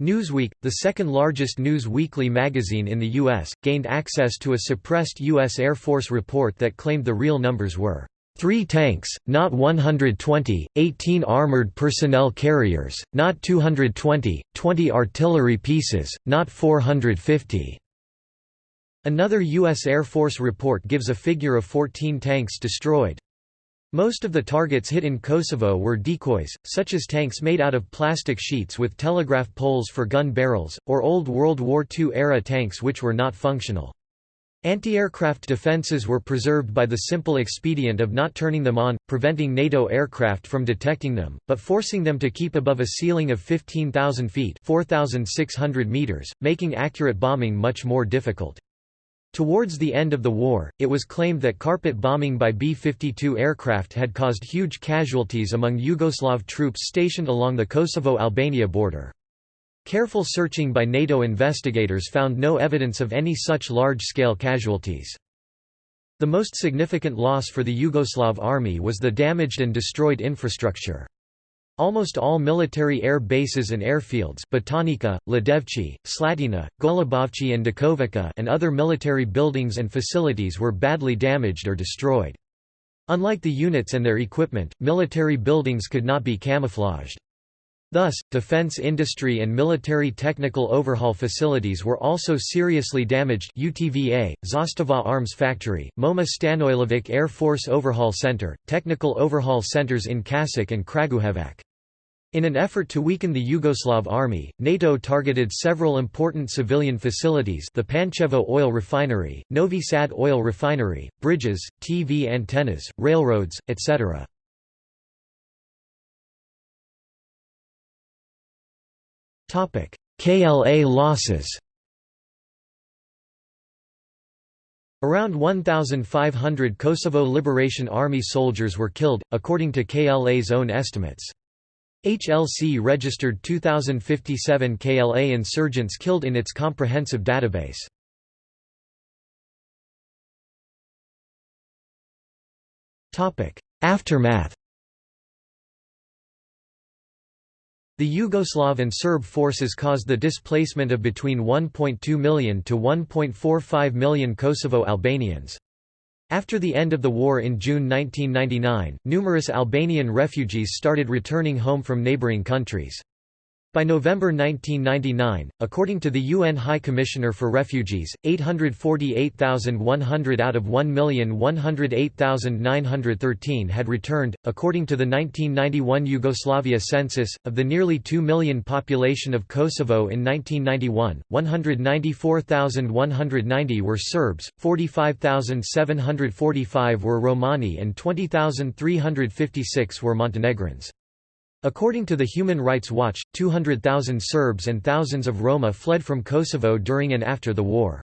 Speaker 1: Newsweek, the second largest news weekly magazine in the U.S., gained access to a suppressed U.S. Air Force report that claimed the real numbers were Three tanks, not 120, 18 armored personnel carriers, not 220, 20 artillery pieces, not 450. Another U.S. Air Force report gives a figure of 14 tanks destroyed. Most of the targets hit in Kosovo were decoys, such as tanks made out of plastic sheets with telegraph poles for gun barrels, or old World War II-era tanks which were not functional. Anti-aircraft defenses were preserved by the simple expedient of not turning them on, preventing NATO aircraft from detecting them, but forcing them to keep above a ceiling of 15,000 feet 4,600 meters, making accurate bombing much more difficult. Towards the end of the war, it was claimed that carpet bombing by B-52 aircraft had caused huge casualties among Yugoslav troops stationed along the Kosovo-Albania border. Careful searching by NATO investigators found no evidence of any such large-scale casualties. The most significant loss for the Yugoslav army was the damaged and destroyed infrastructure. Almost all military air bases and airfields Batajnica, Lađevci, Slatina, Golubovci and Dakovica and other military buildings and facilities were badly damaged or destroyed. Unlike the units and their equipment, military buildings could not be camouflaged. Thus, defense industry and military technical overhaul facilities were also seriously damaged UTVA, Zastava Arms Factory, MOMA Stanoilovic Air Force Overhaul Center, technical overhaul centers in Kasik and Kragujevac. In an effort to weaken the Yugoslav army, NATO targeted several important civilian facilities the Pančevo oil refinery, Novi Sad oil refinery, bridges, TV antennas, railroads, etc. KLA losses Around 1,500 Kosovo Liberation Army soldiers were killed, according to KLA's own estimates. HLC registered 2,057 KLA insurgents killed in its comprehensive database. Aftermath The Yugoslav and Serb forces caused the displacement of between 1.2 million to 1.45 million Kosovo Albanians. After the end of the war in June 1999, numerous Albanian refugees started returning home from neighboring countries. By November 1999, according to the UN High Commissioner for Refugees, 848,100 out of 1,108,913 had returned. According to the 1991 Yugoslavia census, of the nearly 2 million population of Kosovo in 1991, 194,190 were Serbs, 45,745 were Romani, and 20,356 were Montenegrins. According to the Human Rights Watch, 200,000 Serbs and thousands of Roma fled from Kosovo during and after the war.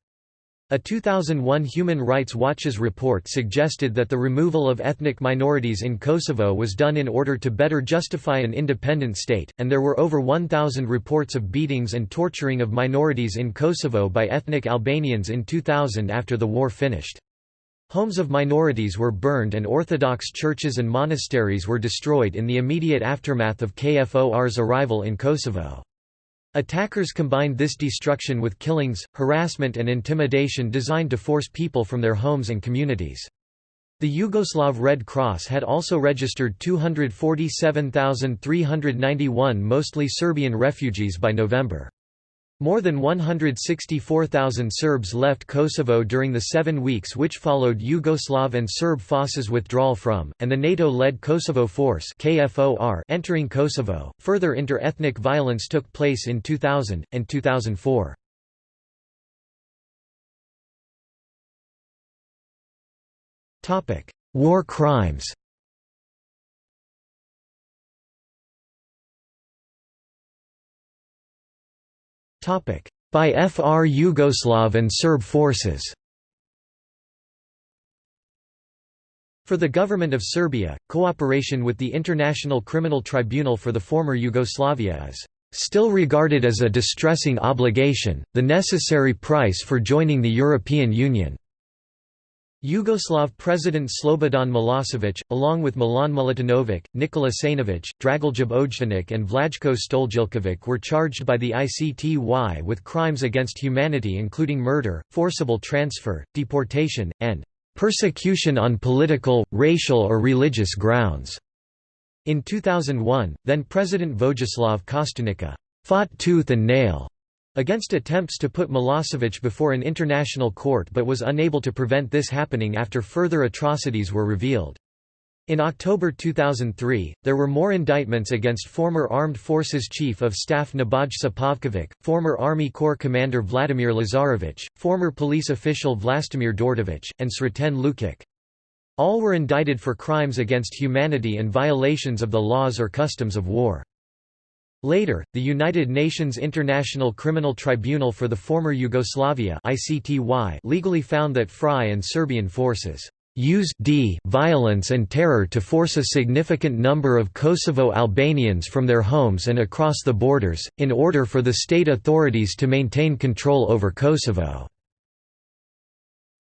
Speaker 1: A 2001 Human Rights Watch's report suggested that the removal of ethnic minorities in Kosovo was done in order to better justify an independent state, and there were over 1,000 reports of beatings and torturing of minorities in Kosovo by ethnic Albanians in 2000 after the war finished. Homes of minorities were burned and Orthodox churches and monasteries were destroyed in the immediate aftermath of KFOR's arrival in Kosovo. Attackers combined this destruction with killings, harassment and intimidation designed to force people from their homes and communities. The Yugoslav Red Cross had also registered 247,391 mostly Serbian refugees by November. More than 164,000 Serbs left Kosovo during the seven weeks which followed Yugoslav and Serb forces withdrawal from, and the NATO-led Kosovo Force entering Kosovo. Further inter-ethnic violence took place in 2000, and 2004. War crimes By FR Yugoslav and Serb forces For the government of Serbia, cooperation with the International Criminal Tribunal for the former Yugoslavia is still regarded as a distressing obligation, the necessary price for joining the European Union. Yugoslav President Slobodan Milosevic, along with Milan Milutinovic, Nikola Sainovic, Dragoljub Ojdanić and Vlajko Stojiljkovic were charged by the ICTY with crimes against humanity including murder, forcible transfer, deportation, and "...persecution on political, racial or religious grounds." In 2001, then-President Vojislav Kostunica "...fought tooth and nail." Against attempts to put Milosevic before an international court but was unable to prevent this happening after further atrocities were revealed. In October 2003, there were more indictments against former Armed Forces Chief of Staff Nebojsa Pavkovic, former Army Corps Commander Vladimir Lazarevic, former police official Vlastimir Đorđević, and Sreten Lukic. All were indicted for crimes against humanity and violations of the laws or customs of war. Later, the United Nations International Criminal Tribunal for the former Yugoslavia ICTY legally found that FRY and Serbian forces used d violence and terror to force a significant number of Kosovo Albanians from their homes and across the borders, in order for the state authorities to maintain control over Kosovo.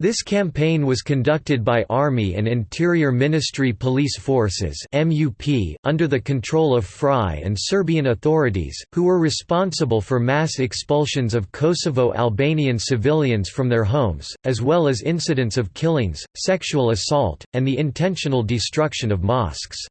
Speaker 1: This campaign was conducted by Army and Interior Ministry Police Forces under the control of FRY and Serbian authorities, who were responsible for mass expulsions of Kosovo Albanian civilians from their homes, as well as incidents of killings, sexual assault, and the intentional destruction of mosques.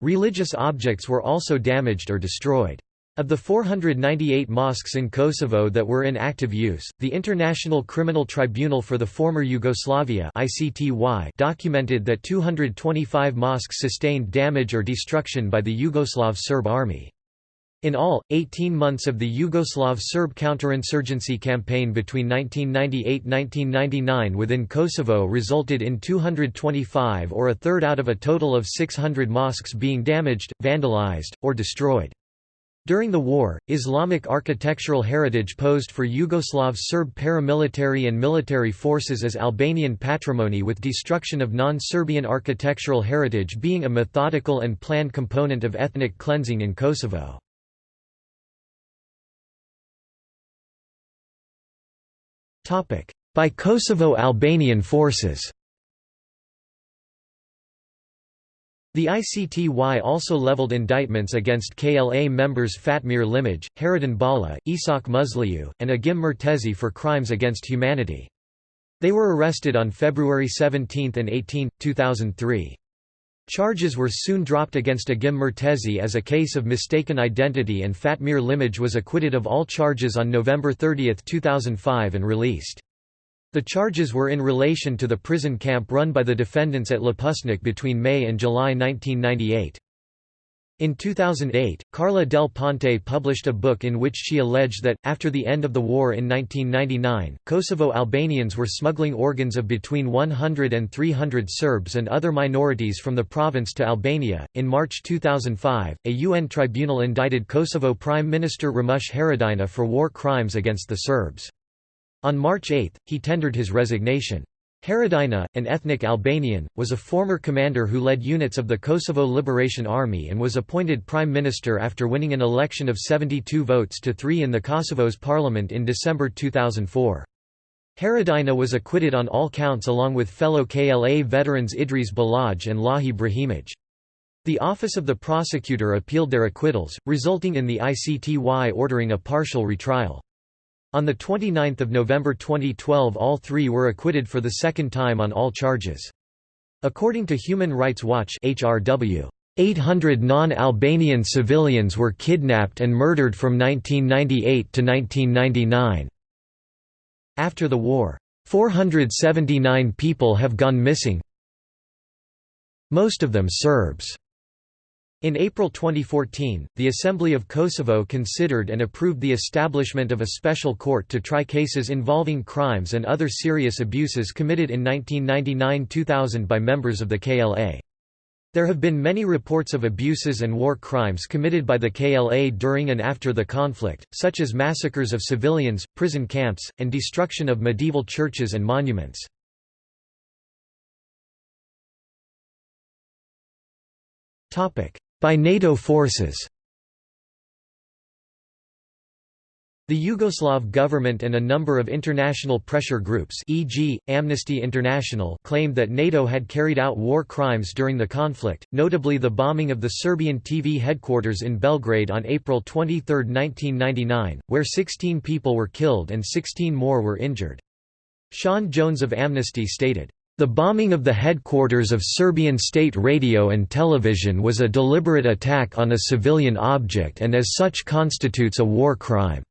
Speaker 1: Religious objects were also damaged or destroyed. Of the 498 mosques in Kosovo that were in active use, the International Criminal Tribunal for the Former Yugoslavia documented that 225 mosques sustained damage or destruction by the Yugoslav Serb army. In all, 18 months of the Yugoslav Serb counterinsurgency campaign between 1998–1999 within Kosovo resulted in 225 or a third out of a total of 600 mosques being damaged, vandalized, or destroyed. During the war, Islamic architectural heritage posed for Yugoslav Serb paramilitary and military forces as Albanian patrimony with destruction of non-Serbian architectural heritage being a methodical and planned component of ethnic cleansing in Kosovo. By Kosovo Albanian forces The ICTY also leveled indictments against KLA members Fatmir Limaj, Haradin Bala, Isak Musliu, and Agim Murtezi for crimes against humanity. They were arrested on February 17 and 18, 2003. Charges were soon dropped against Agim Murtezi as a case of mistaken identity and Fatmir Limaj was acquitted of all charges on November 30, 2005 and released. The charges were in relation to the prison camp run by the defendants at Lapusnik between May and July 1998. In 2008, Carla Del Ponte published a book in which she alleged that, after the end of the war in 1999, Kosovo Albanians were smuggling organs of between 100 and 300 Serbs and other minorities from the province to Albania. In March 2005, a UN tribunal indicted Kosovo Prime Minister Ramush Haradinaj for war crimes against the Serbs. On March 8, he tendered his resignation. Haradinaj, an ethnic Albanian, was a former commander who led units of the Kosovo Liberation Army and was appointed prime minister after winning an election of 72 votes to 3 in the Kosovo's parliament in December 2004. Haradinaj was acquitted on all counts along with fellow KLA veterans Idris Balaj and Lahi Brahimaj. The Office of the Prosecutor appealed their acquittals, resulting in the ICTY ordering a partial retrial. On 29 November 2012 all three were acquitted for the second time on all charges. According to Human Rights Watch HRW, 800 non-Albanian civilians were kidnapped and murdered from 1998 to 1999. After the war, 479 people have gone missing most of them Serbs. In April 2014, the Assembly of Kosovo considered and approved the establishment of a special court to try cases involving crimes and other serious abuses committed in 1999–2000 by members of the KLA. There have been many reports of abuses and war crimes committed by the KLA during and after the conflict, such as massacres of civilians, prison camps, and destruction of medieval churches and monuments. By NATO forces The Yugoslav government and a number of international pressure groups e.g., Amnesty International claimed that NATO had carried out war crimes during the conflict, notably the bombing of the Serbian TV headquarters in Belgrade on April 23, 1999, where 16 people were killed and 16 more were injured. Sian Jones of Amnesty stated, the bombing of the headquarters of Serbian state radio and television was a deliberate attack on a civilian object and as such constitutes a war crime.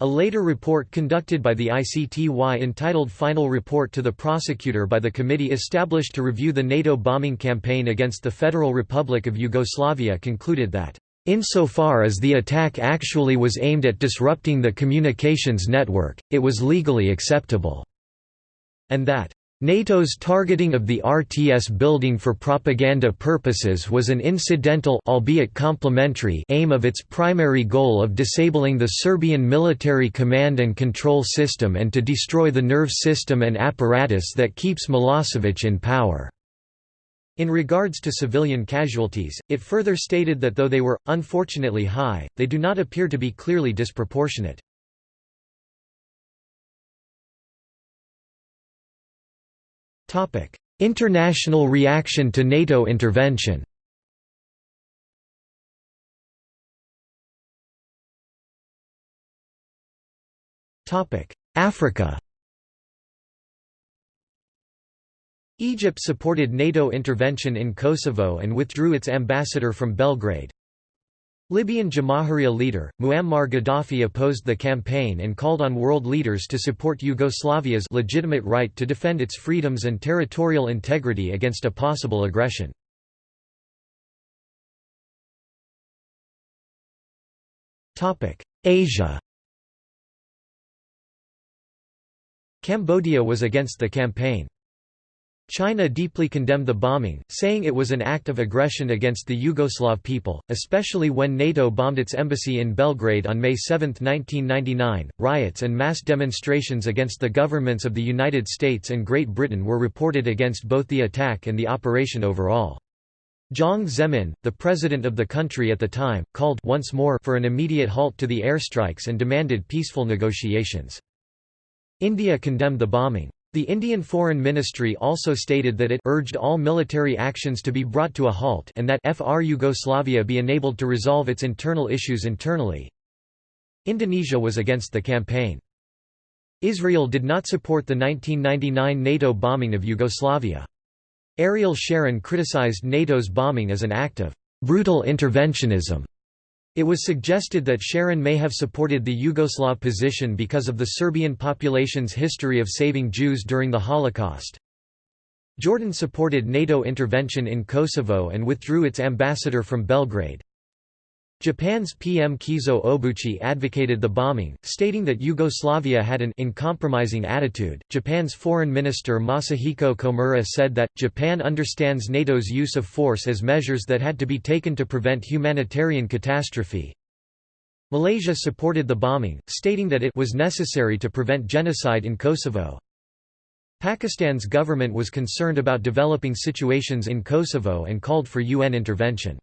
Speaker 1: A later report conducted by the ICTY entitled Final Report to the Prosecutor by the committee established to review the NATO bombing campaign against the Federal Republic of Yugoslavia concluded that, "...insofar as the attack actually was aimed at disrupting the communications network, it was legally acceptable," and that NATO's targeting of the RTS building for propaganda purposes was an incidental albeit complementary aim of its primary goal of disabling the Serbian military command and control system and to destroy the nerve system and apparatus that keeps Milosevic in power. In regards to civilian casualties, it further stated that though they were, unfortunately high, they do not appear to be clearly disproportionate. International reaction to NATO intervention. Africa. Egypt supported NATO intervention in Kosovo and withdrew its ambassador from Belgrade. Libyan Jamahiriya leader, Muammar Gaddafi opposed the campaign and called on world leaders to support Yugoslavia's legitimate right to defend its freedoms and territorial integrity against a possible aggression. Asia Cambodia was against the campaign. China deeply condemned the bombing, saying it was an act of aggression against the Yugoslav people, especially when NATO bombed its embassy in Belgrade on May 7, 1999. Riots and mass demonstrations against the governments of the United States and Great Britain were reported against both the attack and the operation overall. Jiang Zemin, the president of the country at the time, called once more for an immediate halt to the airstrikes and demanded peaceful negotiations. India condemned the bombing. The Indian Foreign Ministry also stated that it urged all military actions to be brought to a halt and that FR Yugoslavia be enabled to resolve its internal issues internally. Indonesia was against the campaign. Israel did not support the 1999 NATO bombing of Yugoslavia. Ariel Sharon criticized NATO's bombing as an act of brutal interventionism it was suggested that Sharon may have supported the Yugoslav position because of the Serbian population's history of saving Jews during the Holocaust. Jordan supported NATO intervention in Kosovo and withdrew its ambassador from Belgrade. Japan's PM Keizo Obuchi advocated the bombing, stating that Yugoslavia had an uncompromising attitude. Japan's Foreign Minister Masahiko Komura said that Japan understands NATO's use of force as measures that had to be taken to prevent humanitarian catastrophe. Malaysia supported the bombing, stating that it was necessary to prevent genocide in Kosovo. Pakistan's government was concerned about developing situations in Kosovo and called for UN intervention.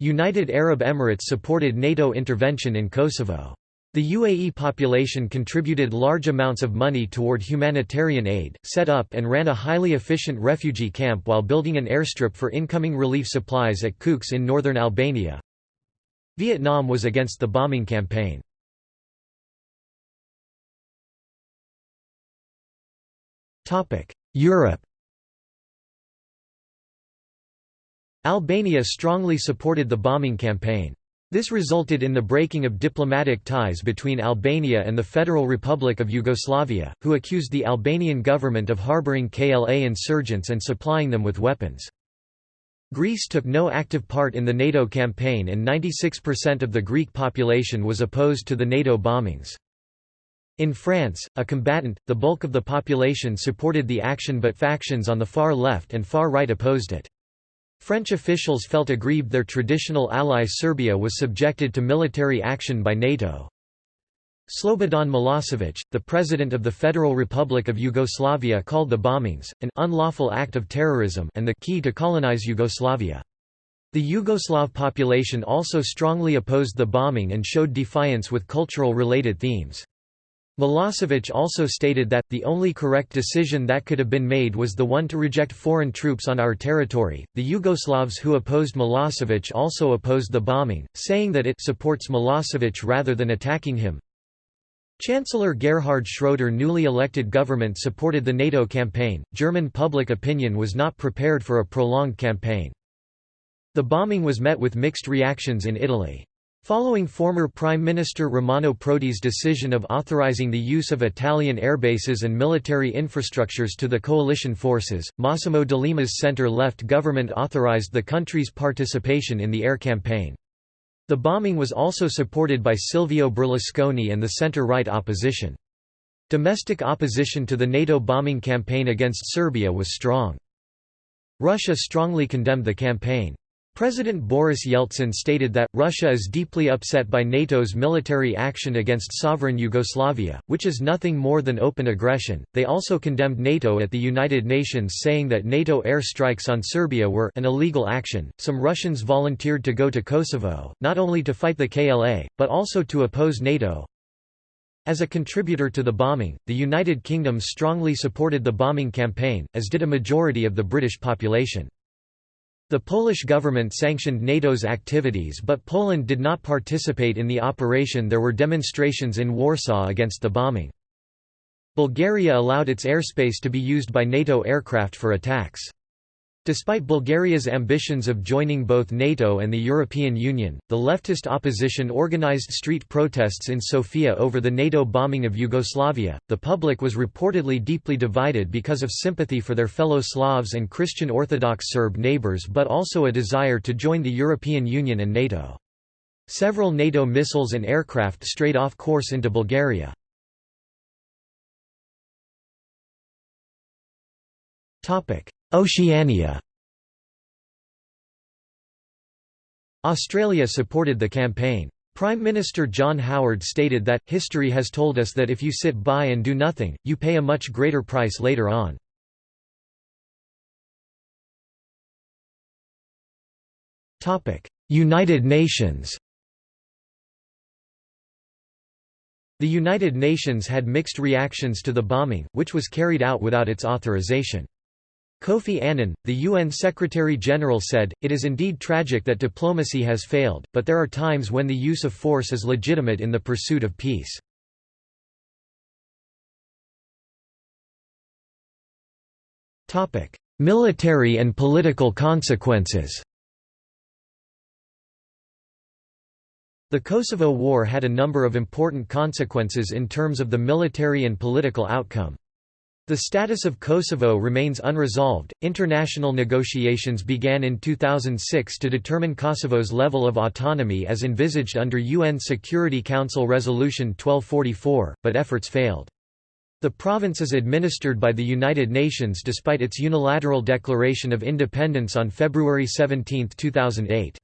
Speaker 1: United Arab Emirates supported NATO intervention in Kosovo. The UAE population contributed large amounts of money toward humanitarian aid, set up and ran a highly efficient refugee camp while building an airstrip for incoming relief supplies at Kukës in northern Albania. Vietnam was against the bombing campaign. Europe Albania strongly supported the bombing campaign. This resulted in the breaking of diplomatic ties between Albania and the Federal Republic of Yugoslavia, who accused the Albanian government of harboring KLA insurgents and supplying them with weapons. Greece took no active part in the NATO campaign and 96% of the Greek population was opposed to the NATO bombings. In France, a combatant, the bulk of the population supported the action but factions on the far left and far right opposed it. French officials felt aggrieved their traditional ally Serbia was subjected to military action by NATO. Slobodan Milosevic, the president of the Federal Republic of Yugoslavia called the bombings, an unlawful act of terrorism and the key to colonize Yugoslavia. The Yugoslav population also strongly opposed the bombing and showed defiance with cultural-related themes. Milosevic also stated that, the only correct decision that could have been made was the one to reject foreign troops on our territory. The Yugoslavs who opposed Milosevic also opposed the bombing, saying that it supports Milosevic rather than attacking him. Chancellor Gerhard Schroeder newly elected government supported the NATO campaign. German public opinion was not prepared for a prolonged campaign. The bombing was met with mixed reactions in Italy. Following former Prime Minister Romano Prodi's decision of authorizing the use of Italian airbases and military infrastructures to the coalition forces, Massimo D'Alema's centre-left government authorized the country's participation in the air campaign. The bombing was also supported by Silvio Berlusconi and the centre-right opposition. Domestic opposition to the NATO bombing campaign against Serbia was strong. Russia strongly condemned the campaign. President Boris Yeltsin stated that, Russia is deeply upset by NATO's military action against sovereign Yugoslavia, which is nothing more than open aggression. They also condemned NATO at the United Nations, saying that NATO air strikes on Serbia were an illegal action. Some Russians volunteered to go to Kosovo, not only to fight the KLA, but also to oppose NATO. As a contributor to the bombing, the United Kingdom strongly supported the bombing campaign, as did a majority of the British population. The Polish government sanctioned NATO's activities but Poland did not participate in the operation there were demonstrations in Warsaw against the bombing. Bulgaria allowed its airspace to be used by NATO aircraft for attacks. Despite Bulgaria's ambitions of joining both NATO and the European Union, the leftist opposition organized street protests in Sofia over the NATO bombing of Yugoslavia. The public was reportedly deeply divided because of sympathy for their fellow Slavs and Christian Orthodox Serb neighbors but also a desire to join the European Union and NATO. Several NATO missiles and aircraft strayed off course into Bulgaria. Oceania Australia supported the campaign. Prime Minister John Howard stated that, history has told us that if you sit by and do nothing, you pay a much greater price later on. United Nations The United Nations had mixed reactions to the bombing, which was carried out without its authorization. Kofi Annan, the UN Secretary-General said, It is indeed tragic that diplomacy has failed, but there are times when the use of force is legitimate in the pursuit of peace. Military and political consequences The Kosovo War had a number of important consequences in terms of the military and political outcome. The status of Kosovo remains unresolved. International negotiations began in 2006 to determine Kosovo's level of autonomy as envisaged under UN Security Council Resolution 1244, but efforts failed. The province is administered by the United Nations despite its unilateral declaration of independence on February 17, 2008.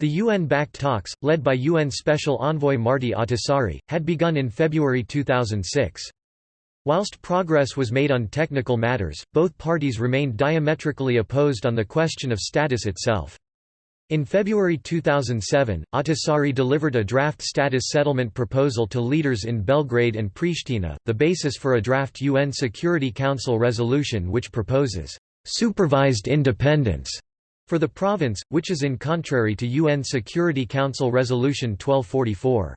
Speaker 1: The UN-backed talks, led by UN Special Envoy Martti Ahtisaari, had begun in February 2006. Whilst progress was made on technical matters, both parties remained diametrically opposed on the question of status itself. In February 2007, Ahtisaari delivered a draft status settlement proposal to leaders in Belgrade and Pristina, the basis for a draft UN Security Council resolution which proposes supervised independence for the province, which is in contrary to UN Security Council Resolution 1244.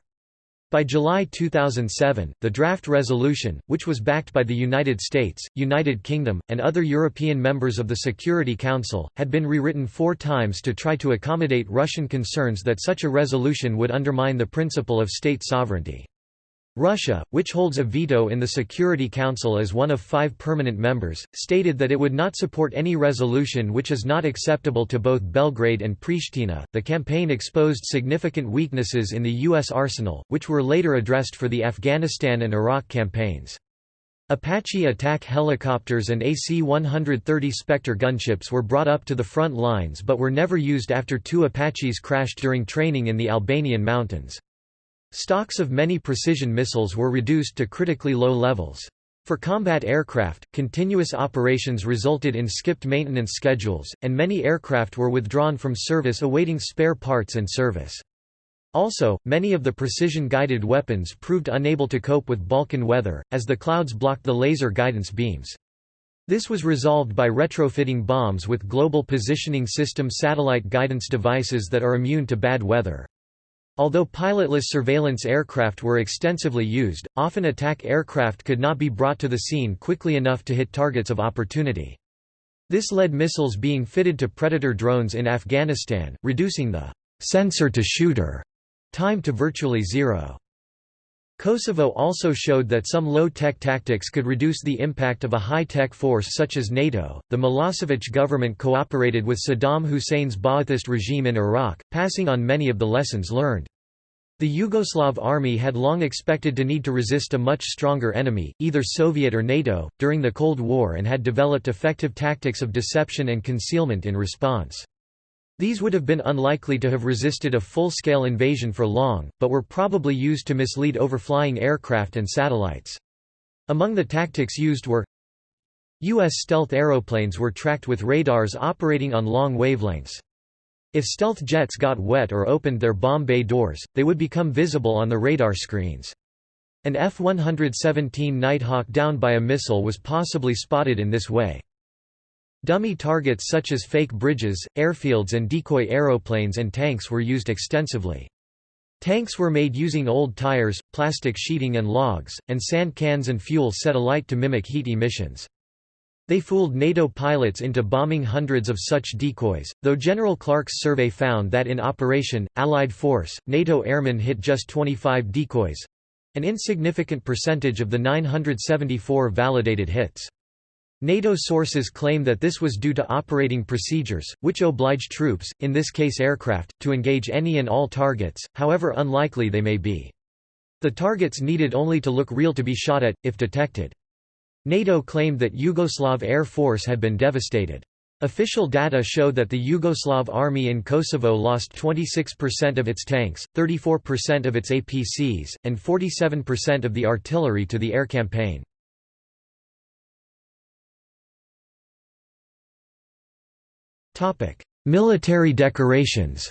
Speaker 1: By July 2007, the draft resolution, which was backed by the United States, United Kingdom, and other European members of the Security Council, had been rewritten four times to try to accommodate Russian concerns that such a resolution would undermine the principle of state sovereignty. Russia, which holds a veto in the Security Council as one of five permanent members, stated that it would not support any resolution which is not acceptable to both Belgrade and Pristina. The campaign exposed significant weaknesses in the U.S. arsenal, which were later addressed for the Afghanistan and Iraq campaigns. Apache attack helicopters and AC-130 Spectre gunships were brought up to the front lines but were never used after two Apaches crashed during training in the Albanian mountains. Stocks of many precision missiles were reduced to critically low levels. For combat aircraft, continuous operations resulted in skipped maintenance schedules, and many aircraft were withdrawn from service awaiting spare parts and service. Also, many of the precision-guided weapons proved unable to cope with Balkan weather, as the clouds blocked the laser guidance beams. This was resolved by retrofitting bombs with Global Positioning System satellite guidance devices that are immune to bad weather. Although pilotless surveillance aircraft were extensively used, often attack aircraft could not be brought to the scene quickly enough to hit targets of opportunity. This led missiles being fitted to Predator drones in Afghanistan, reducing the sensor-to-shooter time to virtually zero. Kosovo also showed that some low-tech tactics could reduce the impact of a high-tech force such as NATO. The Milosevic government cooperated with Saddam Hussein's Ba'athist regime in Iraq, passing on many of the lessons learned. The Yugoslav army had long expected to need to resist a much stronger enemy, either Soviet or NATO, during the Cold War and had developed effective tactics of deception and concealment in response. These would have been unlikely to have resisted a full-scale invasion for long, but were probably used to mislead overflying aircraft and satellites. Among the tactics used were U.S. stealth aeroplanes were tracked with radars operating on long wavelengths. If stealth jets got wet or opened their bomb bay doors, they would become visible on the radar screens. An F-117 Nighthawk downed by a missile was possibly spotted in this way. Dummy targets such as fake bridges, airfields and decoy aeroplanes and tanks were used extensively. Tanks were made using old tires, plastic sheeting and logs, and sand cans and fuel set alight to mimic heat emissions. They fooled NATO pilots into bombing hundreds of such decoys, though General Clark's survey found that in Operation, Allied Force, NATO airmen hit just 25 decoys—an insignificant percentage of the 974 validated hits. NATO sources claim that this was due to operating procedures, which oblige troops, in this case aircraft, to engage any and all targets, however unlikely they may be. The targets needed only to look real to be shot at, if detected. NATO claimed that Yugoslav Air Force had been devastated. Official data show that the Yugoslav army in Kosovo lost 26% of its tanks, 34% of its APCs, and 47% of the artillery to the air campaign. Military decorations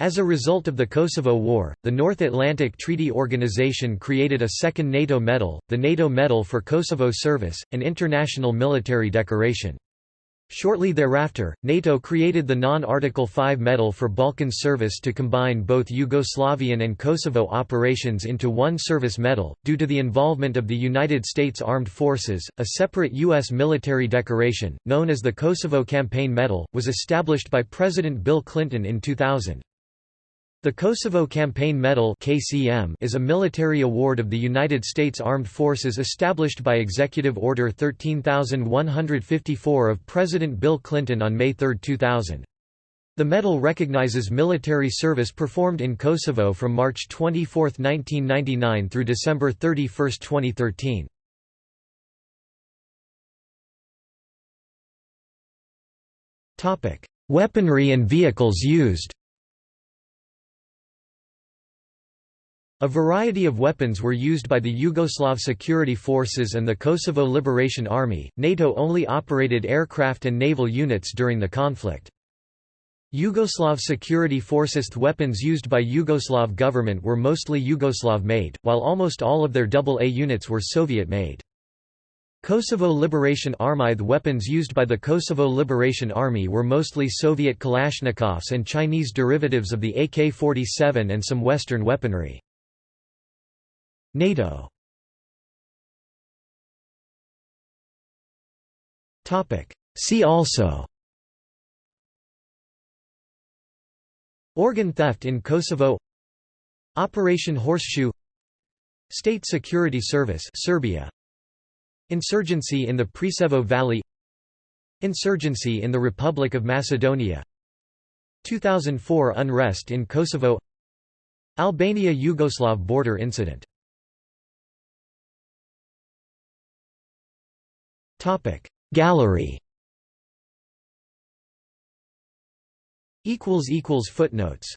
Speaker 1: As a result of the Kosovo War, the North Atlantic Treaty Organization created a second NATO medal, the NATO Medal for Kosovo Service, an international military decoration. Shortly thereafter, NATO created the non-Article 5 Medal for Balkan Service to combine both Yugoslavian and Kosovo operations into one service medal. Due to the involvement of the United States Armed Forces, a separate U.S. military decoration, known as the Kosovo Campaign Medal, was established by President Bill Clinton in 2000. The Kosovo Campaign Medal (KCM) is a military award of the United States Armed Forces established by Executive Order 13154 of President Bill Clinton on May 3, 2000. The medal recognizes military service performed in Kosovo from March 24, 1999 through December 31, 2013. Topic: Weaponry and vehicles used A variety of weapons were used by the Yugoslav security forces and the Kosovo Liberation Army. NATO only operated aircraft and naval units during the conflict. Yugoslav security forces weapons used by Yugoslav government were mostly Yugoslav-made, while almost all of their AA units were Soviet-made. Kosovo Liberation Army The weapons used by the Kosovo Liberation Army were mostly Soviet Kalashnikovs and Chinese derivatives of the AK-47 and some Western weaponry. NATO. See also. Organ theft in Kosovo. Operation Horseshoe. State Security Service Serbia. Insurgency in the Preševo Valley. Insurgency in the Republic of Macedonia. 2004 unrest in Kosovo. Albania-Yugoslav border incident Gallery. Footnotes